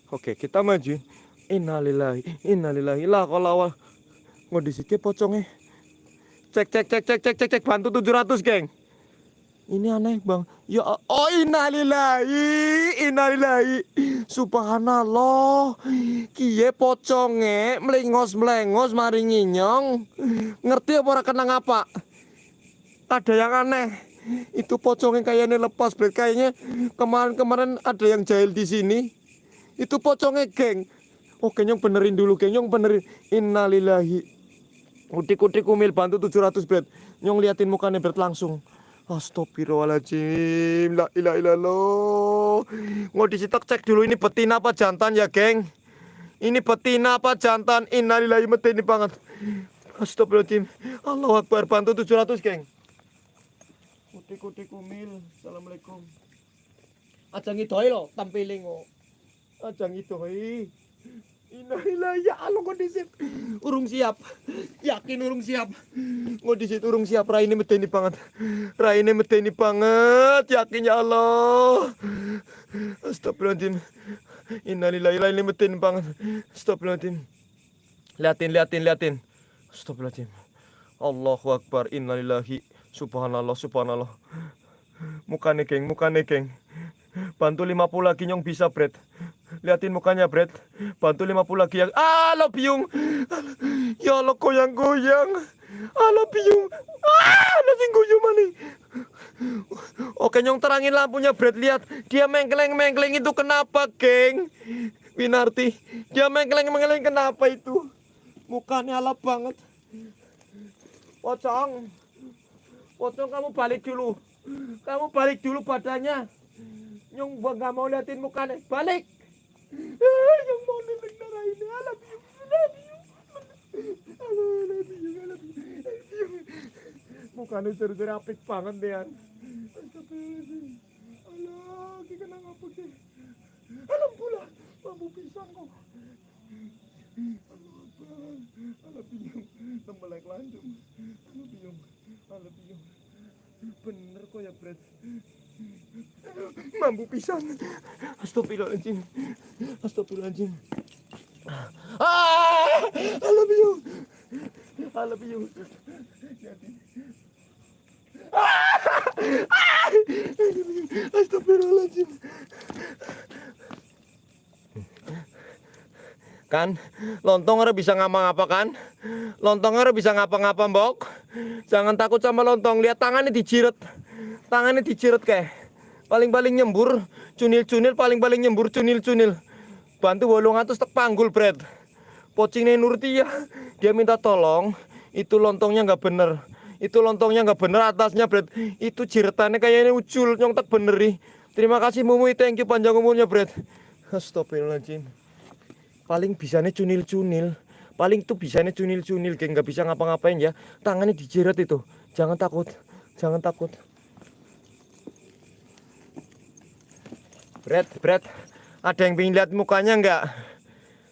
Oke, kita maju. Innalillahi, innalillahi, la kolawal. Mau disike pocongnya. Cek, cek, cek, cek, cek, cek, cek. Bantu 700, geng. Ini aneh, bang. Ya, oh innalillahi, innalillahi. Subhanallah. Kie poconge melengos-melengos mari nginyong. Ngerti apa ora kenang apa? Ada yang aneh. Itu pocongnya kayaknya lepas, Bret. Kayaknya kemarin-kemarin ada yang jahil di sini. Itu pocongnya geng. Oke nyong benerin dulu geng. Nyong benerin. Innalillahi. Udik-udik umil bantu 700 bed. Nyong liatin mukanya bed langsung. Astagfirullahaladzim. La ilaha illallah. Mau disitok cek dulu ini betina apa jantan ya geng. Ini betina apa jantan. Innalillahi metini banget. Astagfirullahaladzim. Allah Akbar. Bantu 700 geng. Udik-udik umil. Assalamualaikum. Ajang itu lo tampiling kok. Ajang itu. Inilah ya Allah kondisi urung siap. Yakin urung siap. Kondisi urung siap. Rai ini medeni banget. Rai ini medeni banget. Yakin ya Allah. Astagfirullahaladzim. Innalillahi ini medeni banget. Astagfirullahaladzim. Liatin, liatin, liatin. Astagfirullahaladzim. Allahu Akbar. Innalillahi. Subhanallah, subhanallah. Mukanya geng, mukanya geng. Bantu 50 lagi nyong bisa, Bret. Liatin mukanya, Bret. Bantu 50 lagi yang... Ah, lo biung. Ya Allah, goyang-goyang. Ah, lo biung. Ah, lo goyang mana? Oke, nyong terangin lampunya, Bret. Lihat, dia mengkeleng-mengkeleng itu kenapa, geng? Winarti, dia mengkeleng-mengkeleng kenapa itu? Mukanya alap banget. Pocong. Pocong, kamu balik dulu. Kamu balik dulu badannya. Nyong gua nggak mau liatin mukanya. Balik. Ah, Nyong mau liatin darah ini. I love you. I love you. I love you. I love you. I love you. Mukanya seru-seru apik banget deh. Astagfirullahaladzim. Alah, kita nang apa sih? Alam pula. Mampu pisang kok. Allah Akbar. Alah biung. Tembelek lanjut. Alah biung. Alah biung. Bener kok ya, Brad. Mampu pisang. Astagfirullahaladzim. Astagfirullahaladzim. Ah! I love you. I love you. Ah! Ah! Astagfirullahaladzim. Kan, lontong harus bisa ngapa-ngapa kan? Lontong harus bisa ngapa-ngapa, Mbok. Jangan takut sama lontong. Lihat tangannya dijiret. Tangannya dijiret kayak. Paling-paling nyembur, cunil-cunil paling-paling nyembur cunil-cunil. Bantu wolong atus tek panggul, Bret. Pocingnya Nurti ya. Dia minta tolong, itu lontongnya nggak bener. Itu lontongnya nggak bener atasnya, Bret. Itu jiretannya kayaknya ucul, nyong tak beneri. Terima kasih Mumu, thank you panjang umurnya, Bret. Astagfirullahaladzim. Paling bisanya cunil-cunil. Paling tuh bisanya cunil-cunil, geng nggak bisa ngapa-ngapain ya. Tangannya dijiret itu. Jangan takut, jangan takut. Bret, Bret, ada yang pengen lihat mukanya nggak?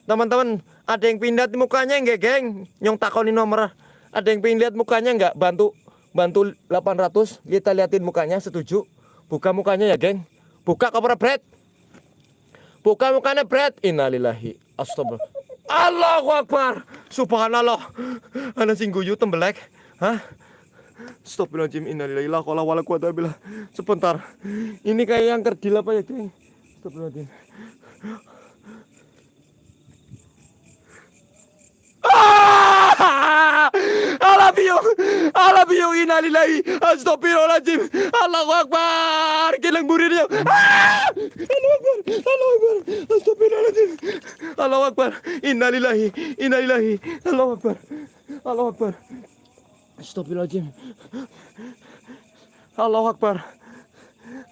Teman-teman, ada yang pengen lihat mukanya nggak, geng? Nyong takoni nomor. Ada yang pengen lihat mukanya nggak? Bantu, bantu 800. Kita liatin mukanya, setuju? Buka mukanya ya, geng. Buka koper Bret. Buka mukanya Bret. Innalillahi. Astagfirullah. Allahu Akbar. Subhanallah. Ana sing guyu tembelek. Hah? Astagfirullahaladzim Innalillahi la wala quwata billah Sebentar Ini kayak yang kerdil apa ya geng Astagfirullahaladzim Ah! I love you I love you Innalillahi Astagfirullahaladzim. Allahu Akbar. Kilang burirnya ah! Allahu Akbar Allahu Akbar. Astagfirullahaladzim. Allahu Akbar. Innalillahi Innalillahi. Allahu Akbar Allahu Akbar. Astagfirullahaladzim. Allahu Akbar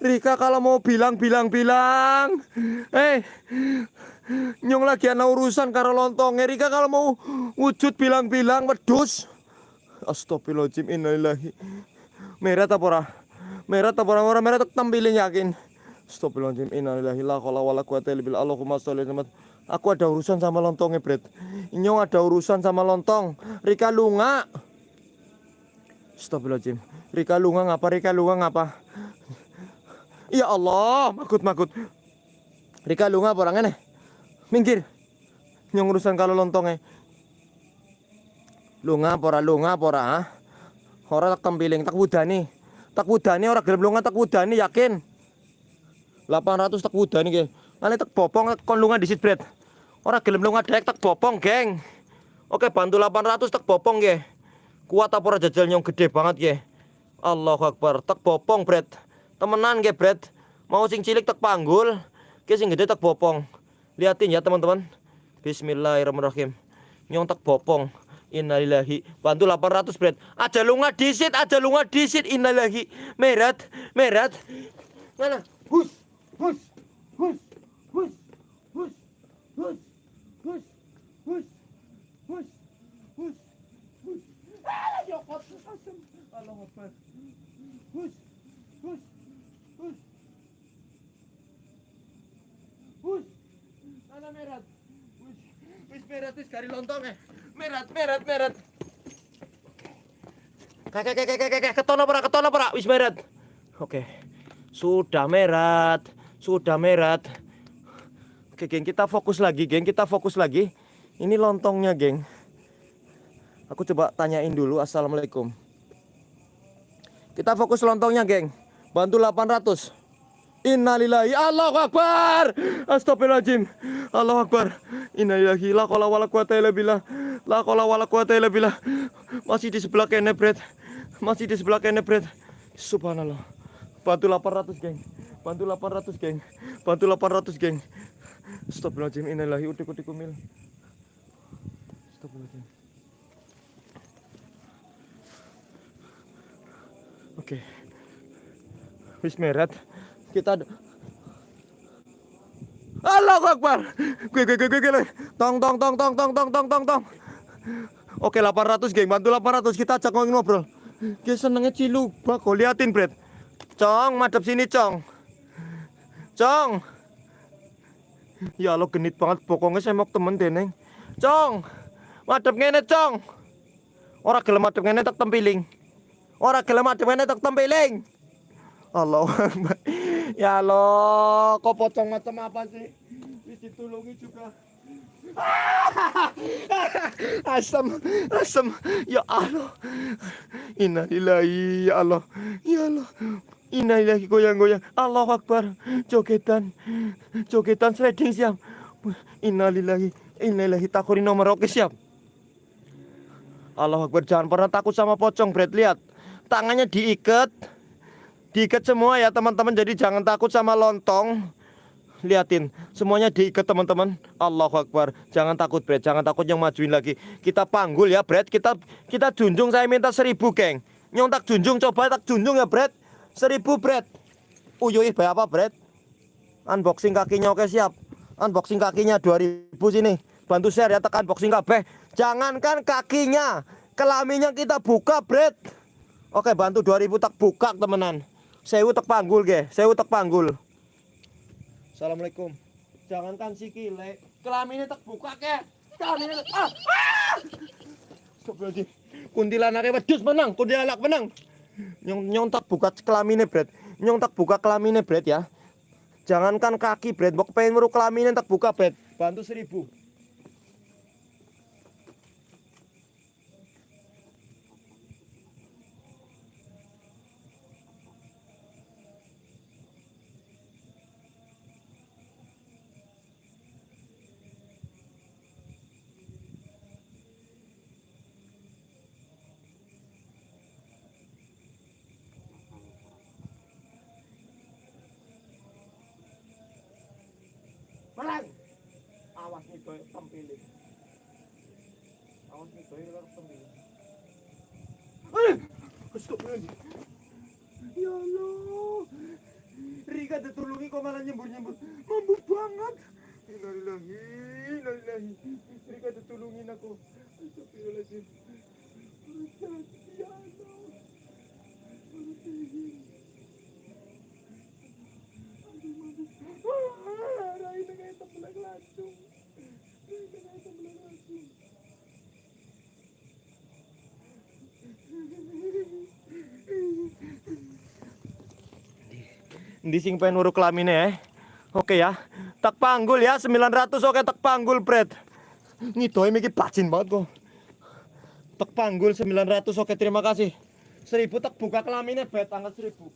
Rika kalau mau bilang bilang bilang. Eh Nyong lagi ada urusan karo lontong. Rika kalau mau wujud bilang bilang wedus Astagfirullahaladzim innalillahi. Merah tak ora? Merah tak ora? Merah tak tampilin yakin. Astagfirullahaladzim innalillahi. La qala wala quwata illa billah. Allahumma sholli ala Aku ada urusan sama lontongnya Bret. Nyong ada urusan sama lontong. Rika lunga. Astagfirullahaladzim. Rika lunga ngapa? Rika lunga ngapa Ya Allah makut makut Rika lunga apa orangnya nih Minggir. Nyong urusan kalau lontongnya. Lunga pora lunga pora ah? Ora tak tempiling tak wudani. Tak wudani ora gelem lunga tak wudani yakin? 800 tak wudani ke Nanti tak bopong kon lunga disit bret Ora gelem lunga dek tak bopong geng. Oke bantu 800 tak bopong ke Kuat apa ora jajal nyong gede banget ya. Allahu Akbar. Tak bopong, Bret. Temenan ge, Bret. Mau sing cilik tak panggul, ke sing gede tak bopong. Liatin ya, teman-teman. Bismillahirrahmanirrahim. Nyong tak bopong. Innalillahi. Bantu 800, Bret. Aja lunga disit, aja lunga disit. Innalillahi. Merat, merat. Mana? Hus, hus, hus, hus, hus, hus, hus, hus, hus, hus. Ah, ya kotor asem. Allah Akbar. Hus, hus, hus. Hus. Ana merat. Hus. Wis merat wis kari lontong eh. Merat, merat, merat. Kakek, kakek, kakek, ketono pora, ketono pora, wis merat. Oke. Sudah merat, sudah merat. Oke, geng, kita fokus lagi, geng, kita fokus lagi. Ini lontongnya, geng. Aku coba tanyain dulu Assalamualaikum Kita fokus lontongnya geng Bantu 800 Innalillahi. Allahu Akbar. Astagfirullahaladzim. Allahu Akbar. Innalillahi. La kola wala quwata illa billah. La kola wala quwata illa billah. Masih di sebelah kene bret Masih di sebelah kene bret Subhanallah. Bantu 800 geng. Bantu 800 geng. Bantu 800 geng. Astagfirullahaladzim. Innalillahi. Udik-udik umil. Astagfirullahaladzim. Oke. Wis merat. Kita Allahu Akbar. Gue gue gue gue Tong tong tong tong tong tong tong tong tong. Oke 800 geng bantu 800 kita ajak ngobrol. Dia senengnya cilu kok liatin Bret. Cong madep sini Cong. Cong. Ya lo genit banget pokoknya saya mau temen deneng. Cong. Madep ngene Cong. Ora gelem madep ngene tak tempiling. Ora gelem adem ngene tek tempeling. Allah. Ya Allah, kok pocong macam apa sih? Ditulungi juga. asam, asam. Ya Allah. Innalillahi ya Allah. Ya Allah. Innalillahi goyang-goyang. Allahu Akbar. Jogetan. Jogetan sliding siap. Innalillahi. Innalillahi takuri nomor oke siap. Allah Akbar jangan pernah takut sama pocong Brad lihat tangannya diikat diikat semua ya teman-teman. Jadi jangan takut sama lontong. Liatin semuanya diikat teman-teman. Allahu Akbar. Jangan takut Brad. Jangan takut yang majuin lagi. Kita panggul ya Brad. Kita kita junjung saya minta seribu geng. Nyong tak junjung coba tak junjung ya Brad. Seribu Brad. Uyuh apa Brad? Unboxing kakinya oke siap. Unboxing kakinya 2000 sini. Bantu share ya tekan unboxing kabeh. Jangankan kakinya kelaminnya kita buka Brad. Oke bantu 2000 tak buka temenan Sewu tak panggul ge. Sewu tak panggul. Assalamualaikum. Jangankan si kile. Kelaminnya tak buka ke Kelaminnya ah, ah! Astagfirullahaladzim. Kuntilanaknya wedus menang Kuntilanak menang. Nyong, nyong tak buka kelaminnya Bret. Nyong tak buka kelaminnya Bret ya. Jangankan kaki Bret. Mau pengen meru kelaminnya tak buka Bret. Bantu seribu Ito tampilin. Awas nito, yung harus tampilin. Ay! Gusto ko yun. Ya Allah. Rika ditulungi kok malah nyembur-nyembur. Mampu banget. Innalillahi, innalillahi. Rika ditulungin aku. Astagfirullahaladzim. Ya Allah. Ah, Rai na kayo tapulang langsung. Rai na kayo tapulang langsung. Di sing pengen uruk kelamine ya. Oke ya. Tak panggul ya 900 oke tak panggul Fred. Ngidoi mikir bacin banget kok. Tak panggul 900 oke terima kasih. 1000 tak buka kelaminnya bet angkat 1000.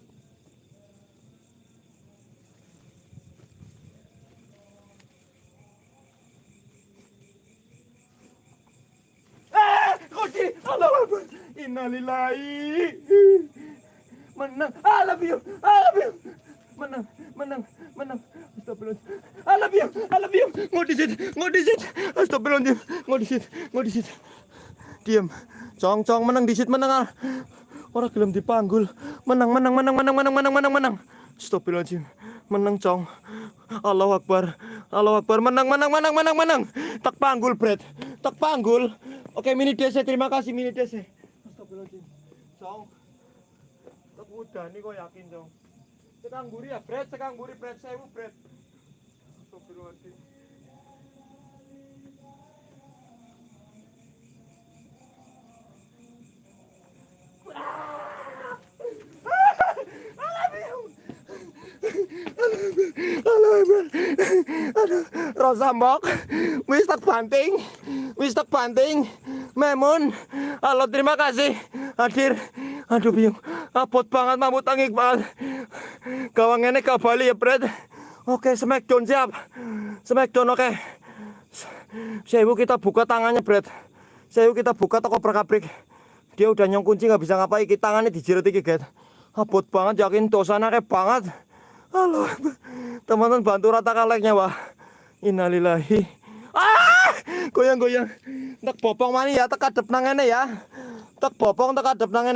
Eh. Innalillahi. Menang, I love you, I love you. Menang, menang, menang. Astagfirullahaladzim. I love you, I love you. Ngodisit, ngodisit. Astagfirullahaladzim. Ngodisit, ngodisit. Diam. Cong, cong, menang disit, menang. ah. Orang gelem dipanggul. Menang, menang, menang, menang, menang, menang, menang, menang. Astagfirullahaladzim. Menang, cong. Allahu Akbar. Allahu Akbar. Menang, menang, menang, menang, menang. Tak panggul, Brad. Tak panggul. Oke, mini DC. Terima kasih, mini DC. Astagfirullahaladzim. Cong. Tak udah nih kok yakin, cong. Sekang buri ya, Brad. Sekang buri, Brad. Sewu, Brad. Astagfirullahaladzim. Aduh, Rosa Mbok, wis tak banting, wis tak banting, Memun, halo terima kasih, hadir, aduh biung, abot banget mamut tangik banget, gawang ini ke Bali ya Fred, oke Smackdown siap, Smackdown oke, Sewu kita buka tangannya Fred, Sewu kita buka toko perkabrik, dia udah nyong kunci nggak bisa ngapain, tangannya dijirat iki get, abot banget yakin dosanya kayak banget, Halo, teman-teman bantu ratakan like-nya, Wah. Innalillahi. Ah! Goyang-goyang. Tak bopong mani ya, tak adep nang ya. Tak bopong tak adep nang.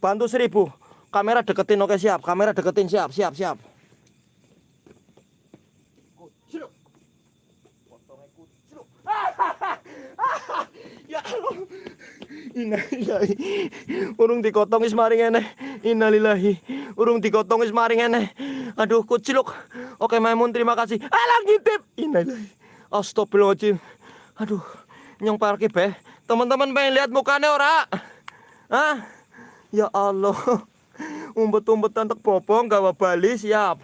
Bantu seribu. Kamera deketin oke siap. Kamera deketin siap, siap, siap. Ya. Innalillahi. Urung dikotong wis mari ngene. Innalillahi. Urung dikotong wis mari ngene. Aduh, kuciluk. Oke, Maimun terima kasih. Alah ngintip. Innalillahi. Astagfirullahaladzim. Aduh, nyong parkir be. Teman-teman pengen lihat mukanya ora? Hah? Ya Allah. Umpet-umpetan tak bopong gawa Bali siap.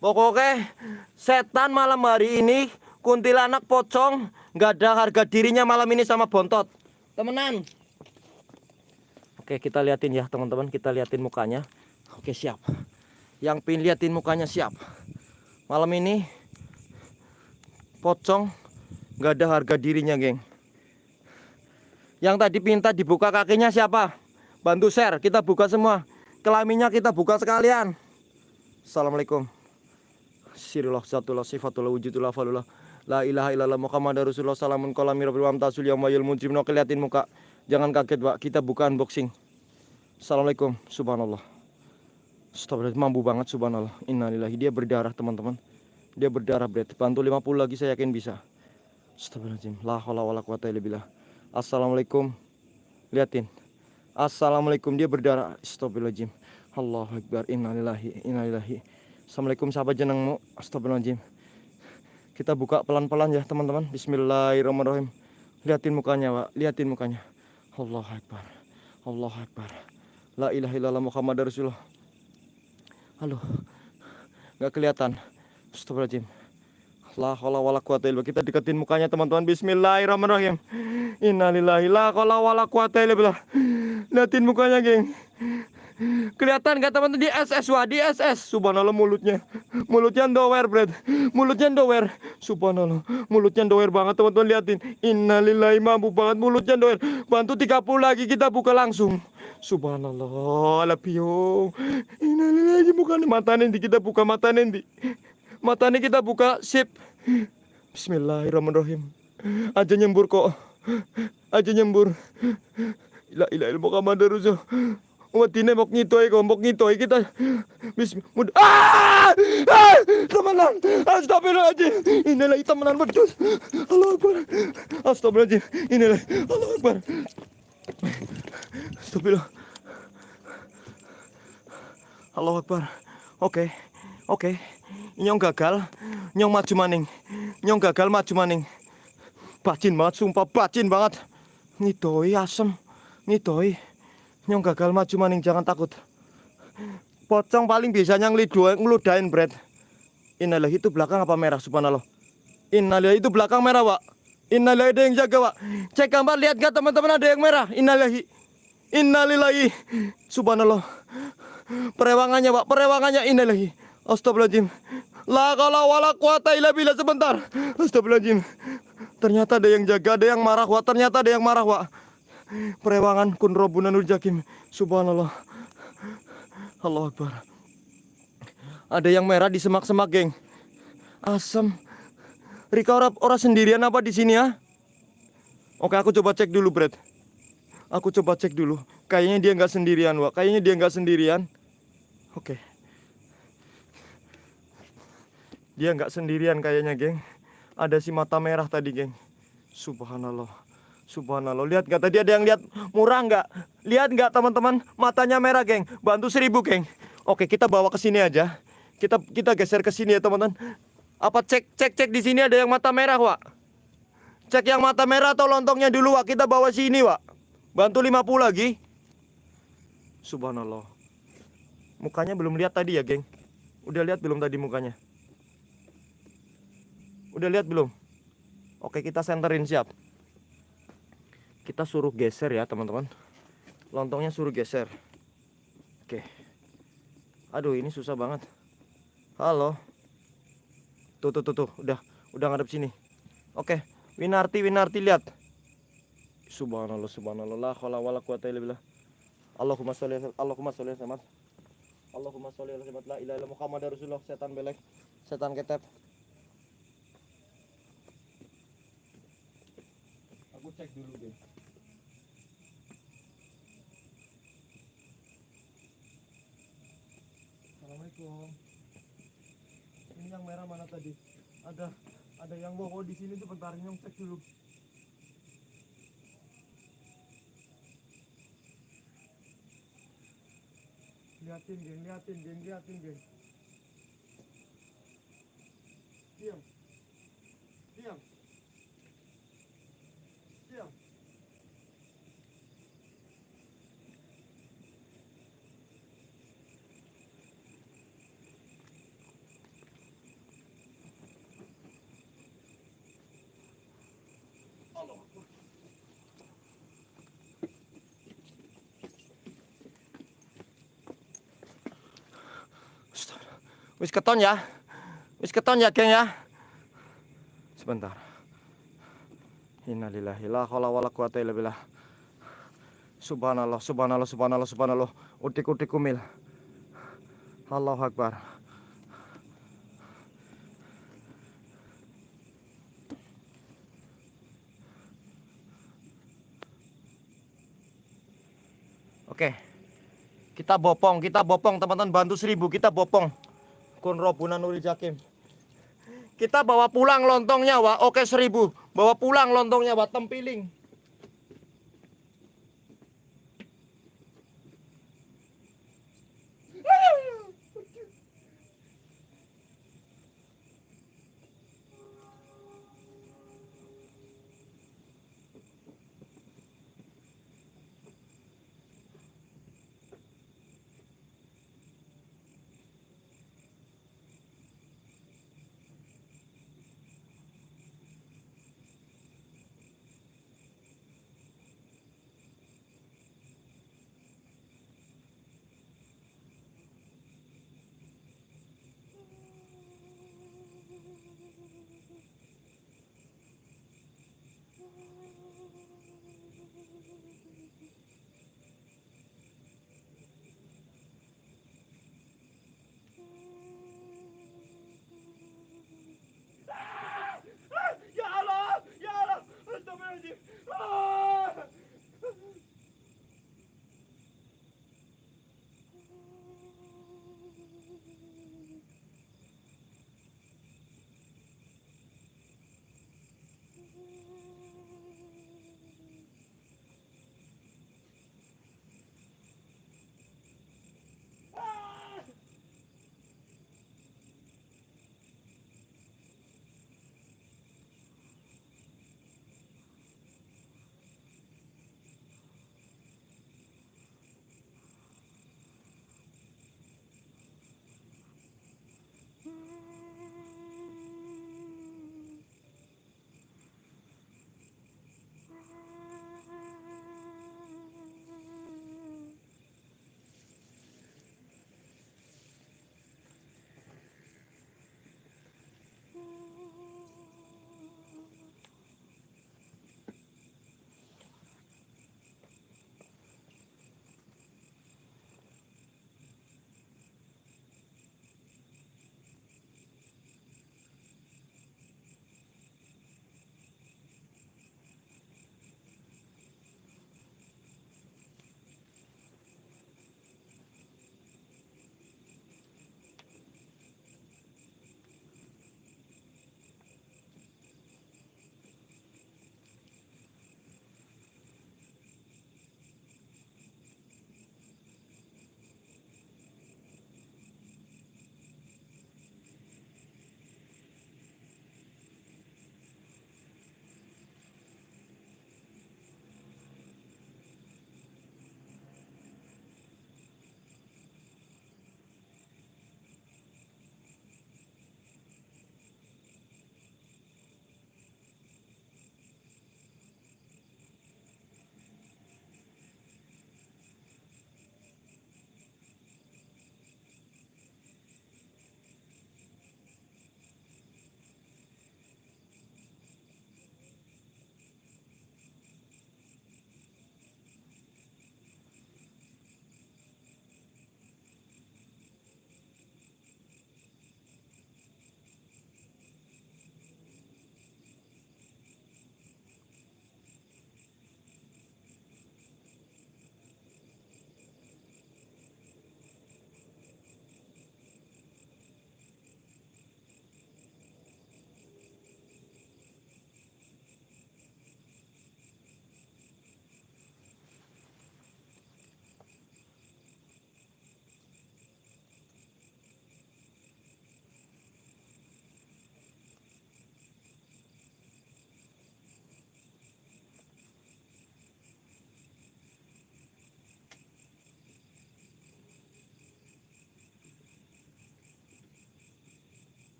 Pokoknya setan malam hari ini kuntilanak pocong nggak ada harga dirinya malam ini sama bontot. Temenan. Oke kita liatin ya teman-teman kita liatin mukanya. Oke siap. Yang pin liatin mukanya siap. Malam ini pocong nggak ada harga dirinya geng. Yang tadi pinta dibuka kakinya siapa? Bantu share kita buka semua. Kelaminnya kita buka sekalian. Assalamualaikum. Sirillah satullah sifatullah wujudullah falullah La ilaha illallah Muhammad Rasulullah Salamun kolami rabbil wamtasul yang mayul mujrim. Oke liatin muka. Jangan kaget pak. Kita buka unboxing Assalamualaikum. Subhanallah. Astagfirullah. Mampu banget subhanallah. Innalillahi Dia berdarah teman-teman. Dia berdarah berat Bantu 50 lagi saya yakin bisa. Astagfirullahaladzim. La hawla wa la quwata Assalamualaikum. Liatin. Assalamualaikum. Dia berdarah. Astagfirullahaladzim. Allahu Akbar. Innalillahi Innalillahi Assalamualaikum sahabat jenengmu. Astagfirullahaladzim Kita buka pelan-pelan ya teman-teman Bismillahirrahmanirrahim Liatin mukanya pak Liatin mukanya Allah Akbar Allah Akbar La ilaha illallah Muhammad Rasulullah Halo Gak kelihatan Astagfirullahaladzim La haula wala quwata illa. Kita deketin mukanya teman-teman. Bismillahirrahmanirrahim. Innalillahi la haula wala billah. Liatin mukanya, geng. Kelihatan gak teman-teman di SS wah di SS. Subhanallah mulutnya. Mulutnya dower, Brad. Mulutnya dower. Subhanallah. Mulutnya dower banget teman-teman liatin. Innalillahi mampu banget mulutnya dower. Bantu 30 lagi kita buka langsung. Subhanallah, alapio. Innalillahi bukan mata nanti kita buka mata nanti. Matanya kita buka sip. Bismillahirrahmanirrahim. Aja nyembur kok. Aja nyembur. La ilaha illallah Muhammadur Rasul. Umat dine mok ngitoi kok, mok ngitoi kita. Bismillah. Ah! ah! Temenan. Astagfirullahaladzim. Inilah temenan pedus. Allah Akbar. Astagfirullahaladzim. Inilah. Allah Akbar. Astagfirullah. Allah Akbar. Oke. Oke. Nyong gagal. Nyong maju maning. Nyong gagal maju maning. Bacin banget, sumpah bacin banget. Ngidoi asem. Ngidoi. Nyong gagal maju maning, jangan takut. Pocong paling biasanya ngelido, ngeludain bread. Inilah itu belakang apa merah subhanallah. Inilah itu belakang merah, Pak. Inilah ada yang jaga, Pak. Cek gambar lihat gak teman-teman ada yang merah. Innalillahi. Innalillahi. Subhanallah. Perewangannya, Pak. Perewangannya innalillahi. Astagfirullahaladzim. La kala wala quwata illa billah sebentar. Astagfirullahaladzim. Ternyata ada yang jaga, ada yang marah, Pak. Ternyata ada yang marah, Pak. Perewangan kun robunanul jakim. Subhanallah. Allah Akbar. Ada yang merah di semak-semak, geng. Asam. Rika ora, ora sendirian apa di sini ya? Oke, aku coba cek dulu, Brad. Aku coba cek dulu. Kayaknya dia nggak sendirian, Wak. Kayaknya dia nggak sendirian. Oke. Dia nggak sendirian kayaknya, geng. Ada si mata merah tadi, geng. Subhanallah. Subhanallah. Lihat nggak tadi ada yang lihat murah nggak? Lihat nggak teman-teman? Matanya merah, geng. Bantu seribu, geng. Oke, kita bawa ke sini aja. Kita kita geser ke sini ya, teman-teman. Apa cek cek cek di sini ada yang mata merah, Wak? Cek yang mata merah atau lontongnya dulu, Wak. Kita bawa sini, Wak. Bantu 50 lagi. Subhanallah. Mukanya belum lihat tadi ya, geng. Udah lihat belum tadi mukanya? Udah lihat belum? Oke, kita senterin siap. Kita suruh geser ya, teman-teman. Lontongnya suruh geser. Oke. Aduh, ini susah banget. Halo. Tuh, tuh, tuh, tuh. Udah, udah ngadep sini. Oke, Winarti, Winarti lihat. Subhanallah, subhanallah. La haula wala quwata illa billah. Allahumma sholli Allahumma sholli ala Allahumma sholli ala la ilaha illallah Muhammadar Rasulullah. Setan belek, setan ketep. Aku cek dulu deh. Assalamualaikum. Ini yang merah mana tadi? Ada ada yang wow di sini tuh bentar nyong cek dulu. Liatin geng, liatin geng, liatin geng. Diam. Diam. Allah Akbar. Astagfirullah. Wis keton ya. Wis keton ya, geng ya. Sebentar. Innalillahi la haula wala quwata illa billah. Subhanallah, subhanallah, subhanallah, subhanallah. Utik-utik kumil. Allahu Akbar. Oke. Kita bopong, kita bopong teman-teman bantu seribu kita bopong. Kun jakim. Kita bawa pulang lontongnya, Wak. Oke seribu. Bawa pulang lontongnya, Wak. Tempiling.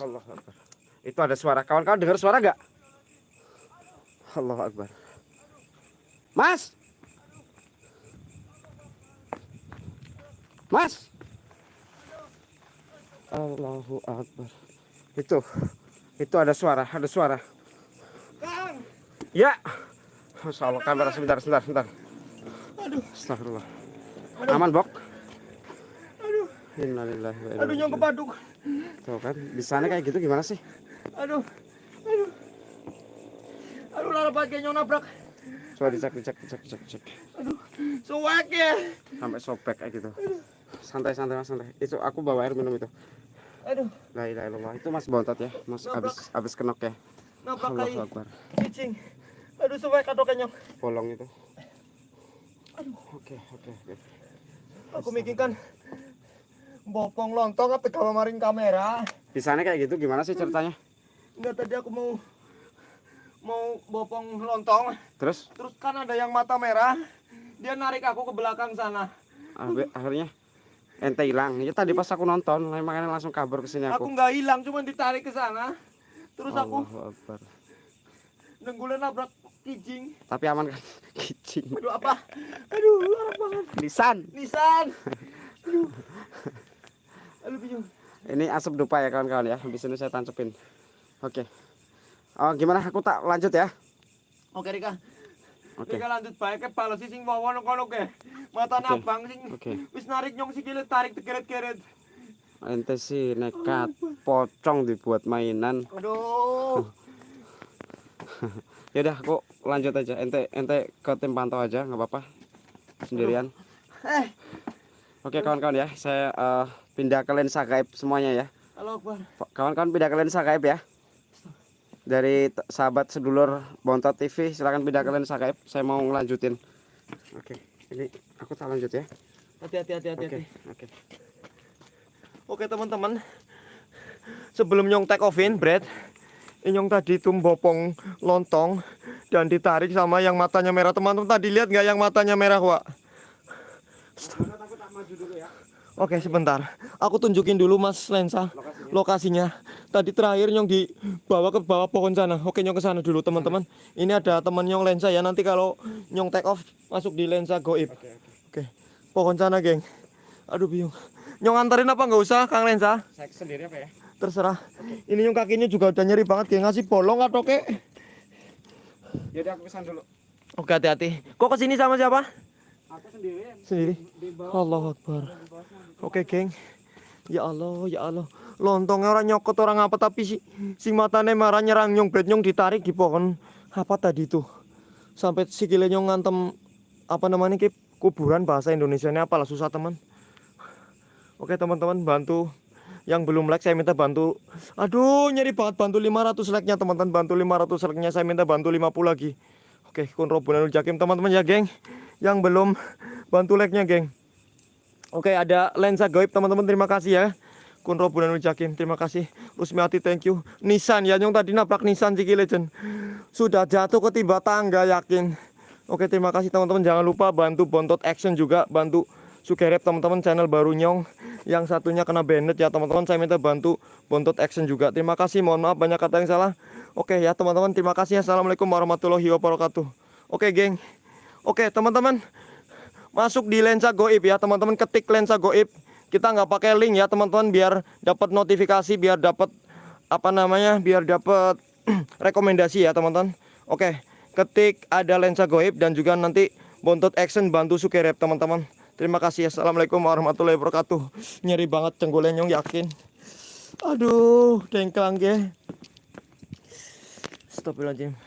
Allah Akbar. Itu ada suara. Kawan-kawan dengar suara nggak? Allah Akbar. Mas. Mas. Allahu Akbar. Itu. Itu ada suara, ada suara. Ya. Masya Allah, kamera sebentar, sebentar, sebentar. Aduh. Astagfirullah. Aman, Bok? Aduh. Innalillahi wa inna Aduh nyong ilaihi kepaduk. Tuh kan, di sana kayak gitu gimana sih? Aduh. Aduh. Aduh lara banget nyong nabrak. Coba dicek, dicek, dicek, dicek, dicek. Aduh. Suwek ya. Sampai sobek kayak gitu. Santai, santai, mas, santai. Itu aku bawa air minum itu. Aduh. La ilaha illallah. Itu Mas bontot ya. Mas Nabrak. habis habis kenok ya. Nabrak kai. Akbar. Cicing. Aduh suwek atau nyong. Bolong itu. Oke, oke, oke. Aku mikirkan bopong lontong apa gawa maring kamera. Di sana kayak gitu gimana sih ceritanya? Enggak tadi aku mau mau bopong lontong. Terus Terus kan ada yang mata merah. Dia narik aku ke belakang sana. abe- akhirnya ente hilang. Ya tadi pas aku nonton, makanya langsung kabur ke sini Aku aku. nggak hilang, cuma ditarik ke sana. Terus aku Allahu Akbar. nenggulen nabrak kijing. Tapi aman kan? Kicing. Aduh apa? Aduh, larang banget. Lisan. Nisan. Aduh. Ini asap dupa ya kawan-kawan ya. Habis ini saya tancepin. Oke. Oh, gimana? Aku tak lanjut ya. Oke Rika. Oke. Rika lanjut baik ke balas sing wawon kono ke. Mata Oke. nabang sing Oke. wis narik nyong sikile tarik tekeret-keret. Ente sih nekat pocong dibuat mainan. Aduh. Ya udah aku lanjut aja. Ente ente ke tim pantau aja nggak apa-apa. Sendirian. Eh, Oke kawan-kawan ya, saya eh, pindah ke lensa gaib semuanya ya. halo Akbar. Kawan-kawan pindah ke lensa gaib ya. Dari sahabat sedulur Bontot TV, silakan pindah ke lensa gaib. Saya mau ngelanjutin. Oke, ini aku tak lanjut ya. Hati-hati hati-hati. Oke, hati. oke. Oke teman-teman Sebelum nyong take offin Brad Nyong tadi tuh bopong lontong Dan ditarik sama yang matanya merah Teman-teman tadi lihat nggak yang matanya merah Wak? Oke sebentar Aku tunjukin dulu mas lensa Lokasinya Tadi terakhir nyong dibawa ke bawah pohon sana Oke nyong ke sana dulu teman-teman Ini ada teman nyong lensa ya Nanti kalau nyong take off Masuk di lensa goib Oke, oke. Oke pohon sana geng Aduh bingung Nyong anterin apa nggak usah Kang Lensa? Saya sendiri apa ya? Terserah. Ini yang kakinya juga udah nyeri banget kayak ngasih bolong atau kek. Ya udah aku kesan dulu. Oke hati-hati. Kok ke sini sama siapa? Aku sendiri. Allah Akbar. Oke geng. Ya Allah, ya Allah. Lontongnya orang nyokot orang apa tapi si si matanya marah nyerang nyong bed nyong ditarik di pohon apa tadi itu sampai sikile nyong ngantem apa namanya ki kuburan bahasa Indonesia ini apalah susah teman. Oke teman-teman bantu yang belum like saya minta bantu aduh nyeri banget bantu 500 like nya teman-teman bantu 500 like nya saya minta bantu 50 lagi oke kun robunanul jakim teman-teman ya geng yang belum bantu like nya geng. Oke ada lensa goib teman-teman. Terima kasih ya. Kun robunanul jakim terima kasih. Rusmiati thank you. Nissan ya yang tadi nabrak Nissan Ciki Legend. Sudah jatuh ketimba tangga yakin? Oke terima kasih teman-teman. Jangan lupa bantu bontot action juga bantu Sugerep teman-teman channel baru nyong. Yang satunya kena banned ya teman-teman. Saya minta bantu bontot action juga. Terima kasih mohon maaf banyak kata yang salah. Oke ya teman-teman terima kasih. Assalamualaikum warahmatullahi wabarakatuh. Oke geng oke teman-teman. Masuk di lensa goib ya teman-teman. Ketik lensa goib. Kita nggak pakai link ya teman-teman biar dapat notifikasi biar dapat apa namanya biar dapat rekomendasi ya teman-teman. Oke ketik ada lensa goib dan juga nanti bontot action bantu sukerep teman-teman. Terima kasih assalamualaikum warahmatullahi wabarakatuh. Nyeri banget cenggolnya nyong yakin? Aduh dengklang ge. Astagfirullahaladzim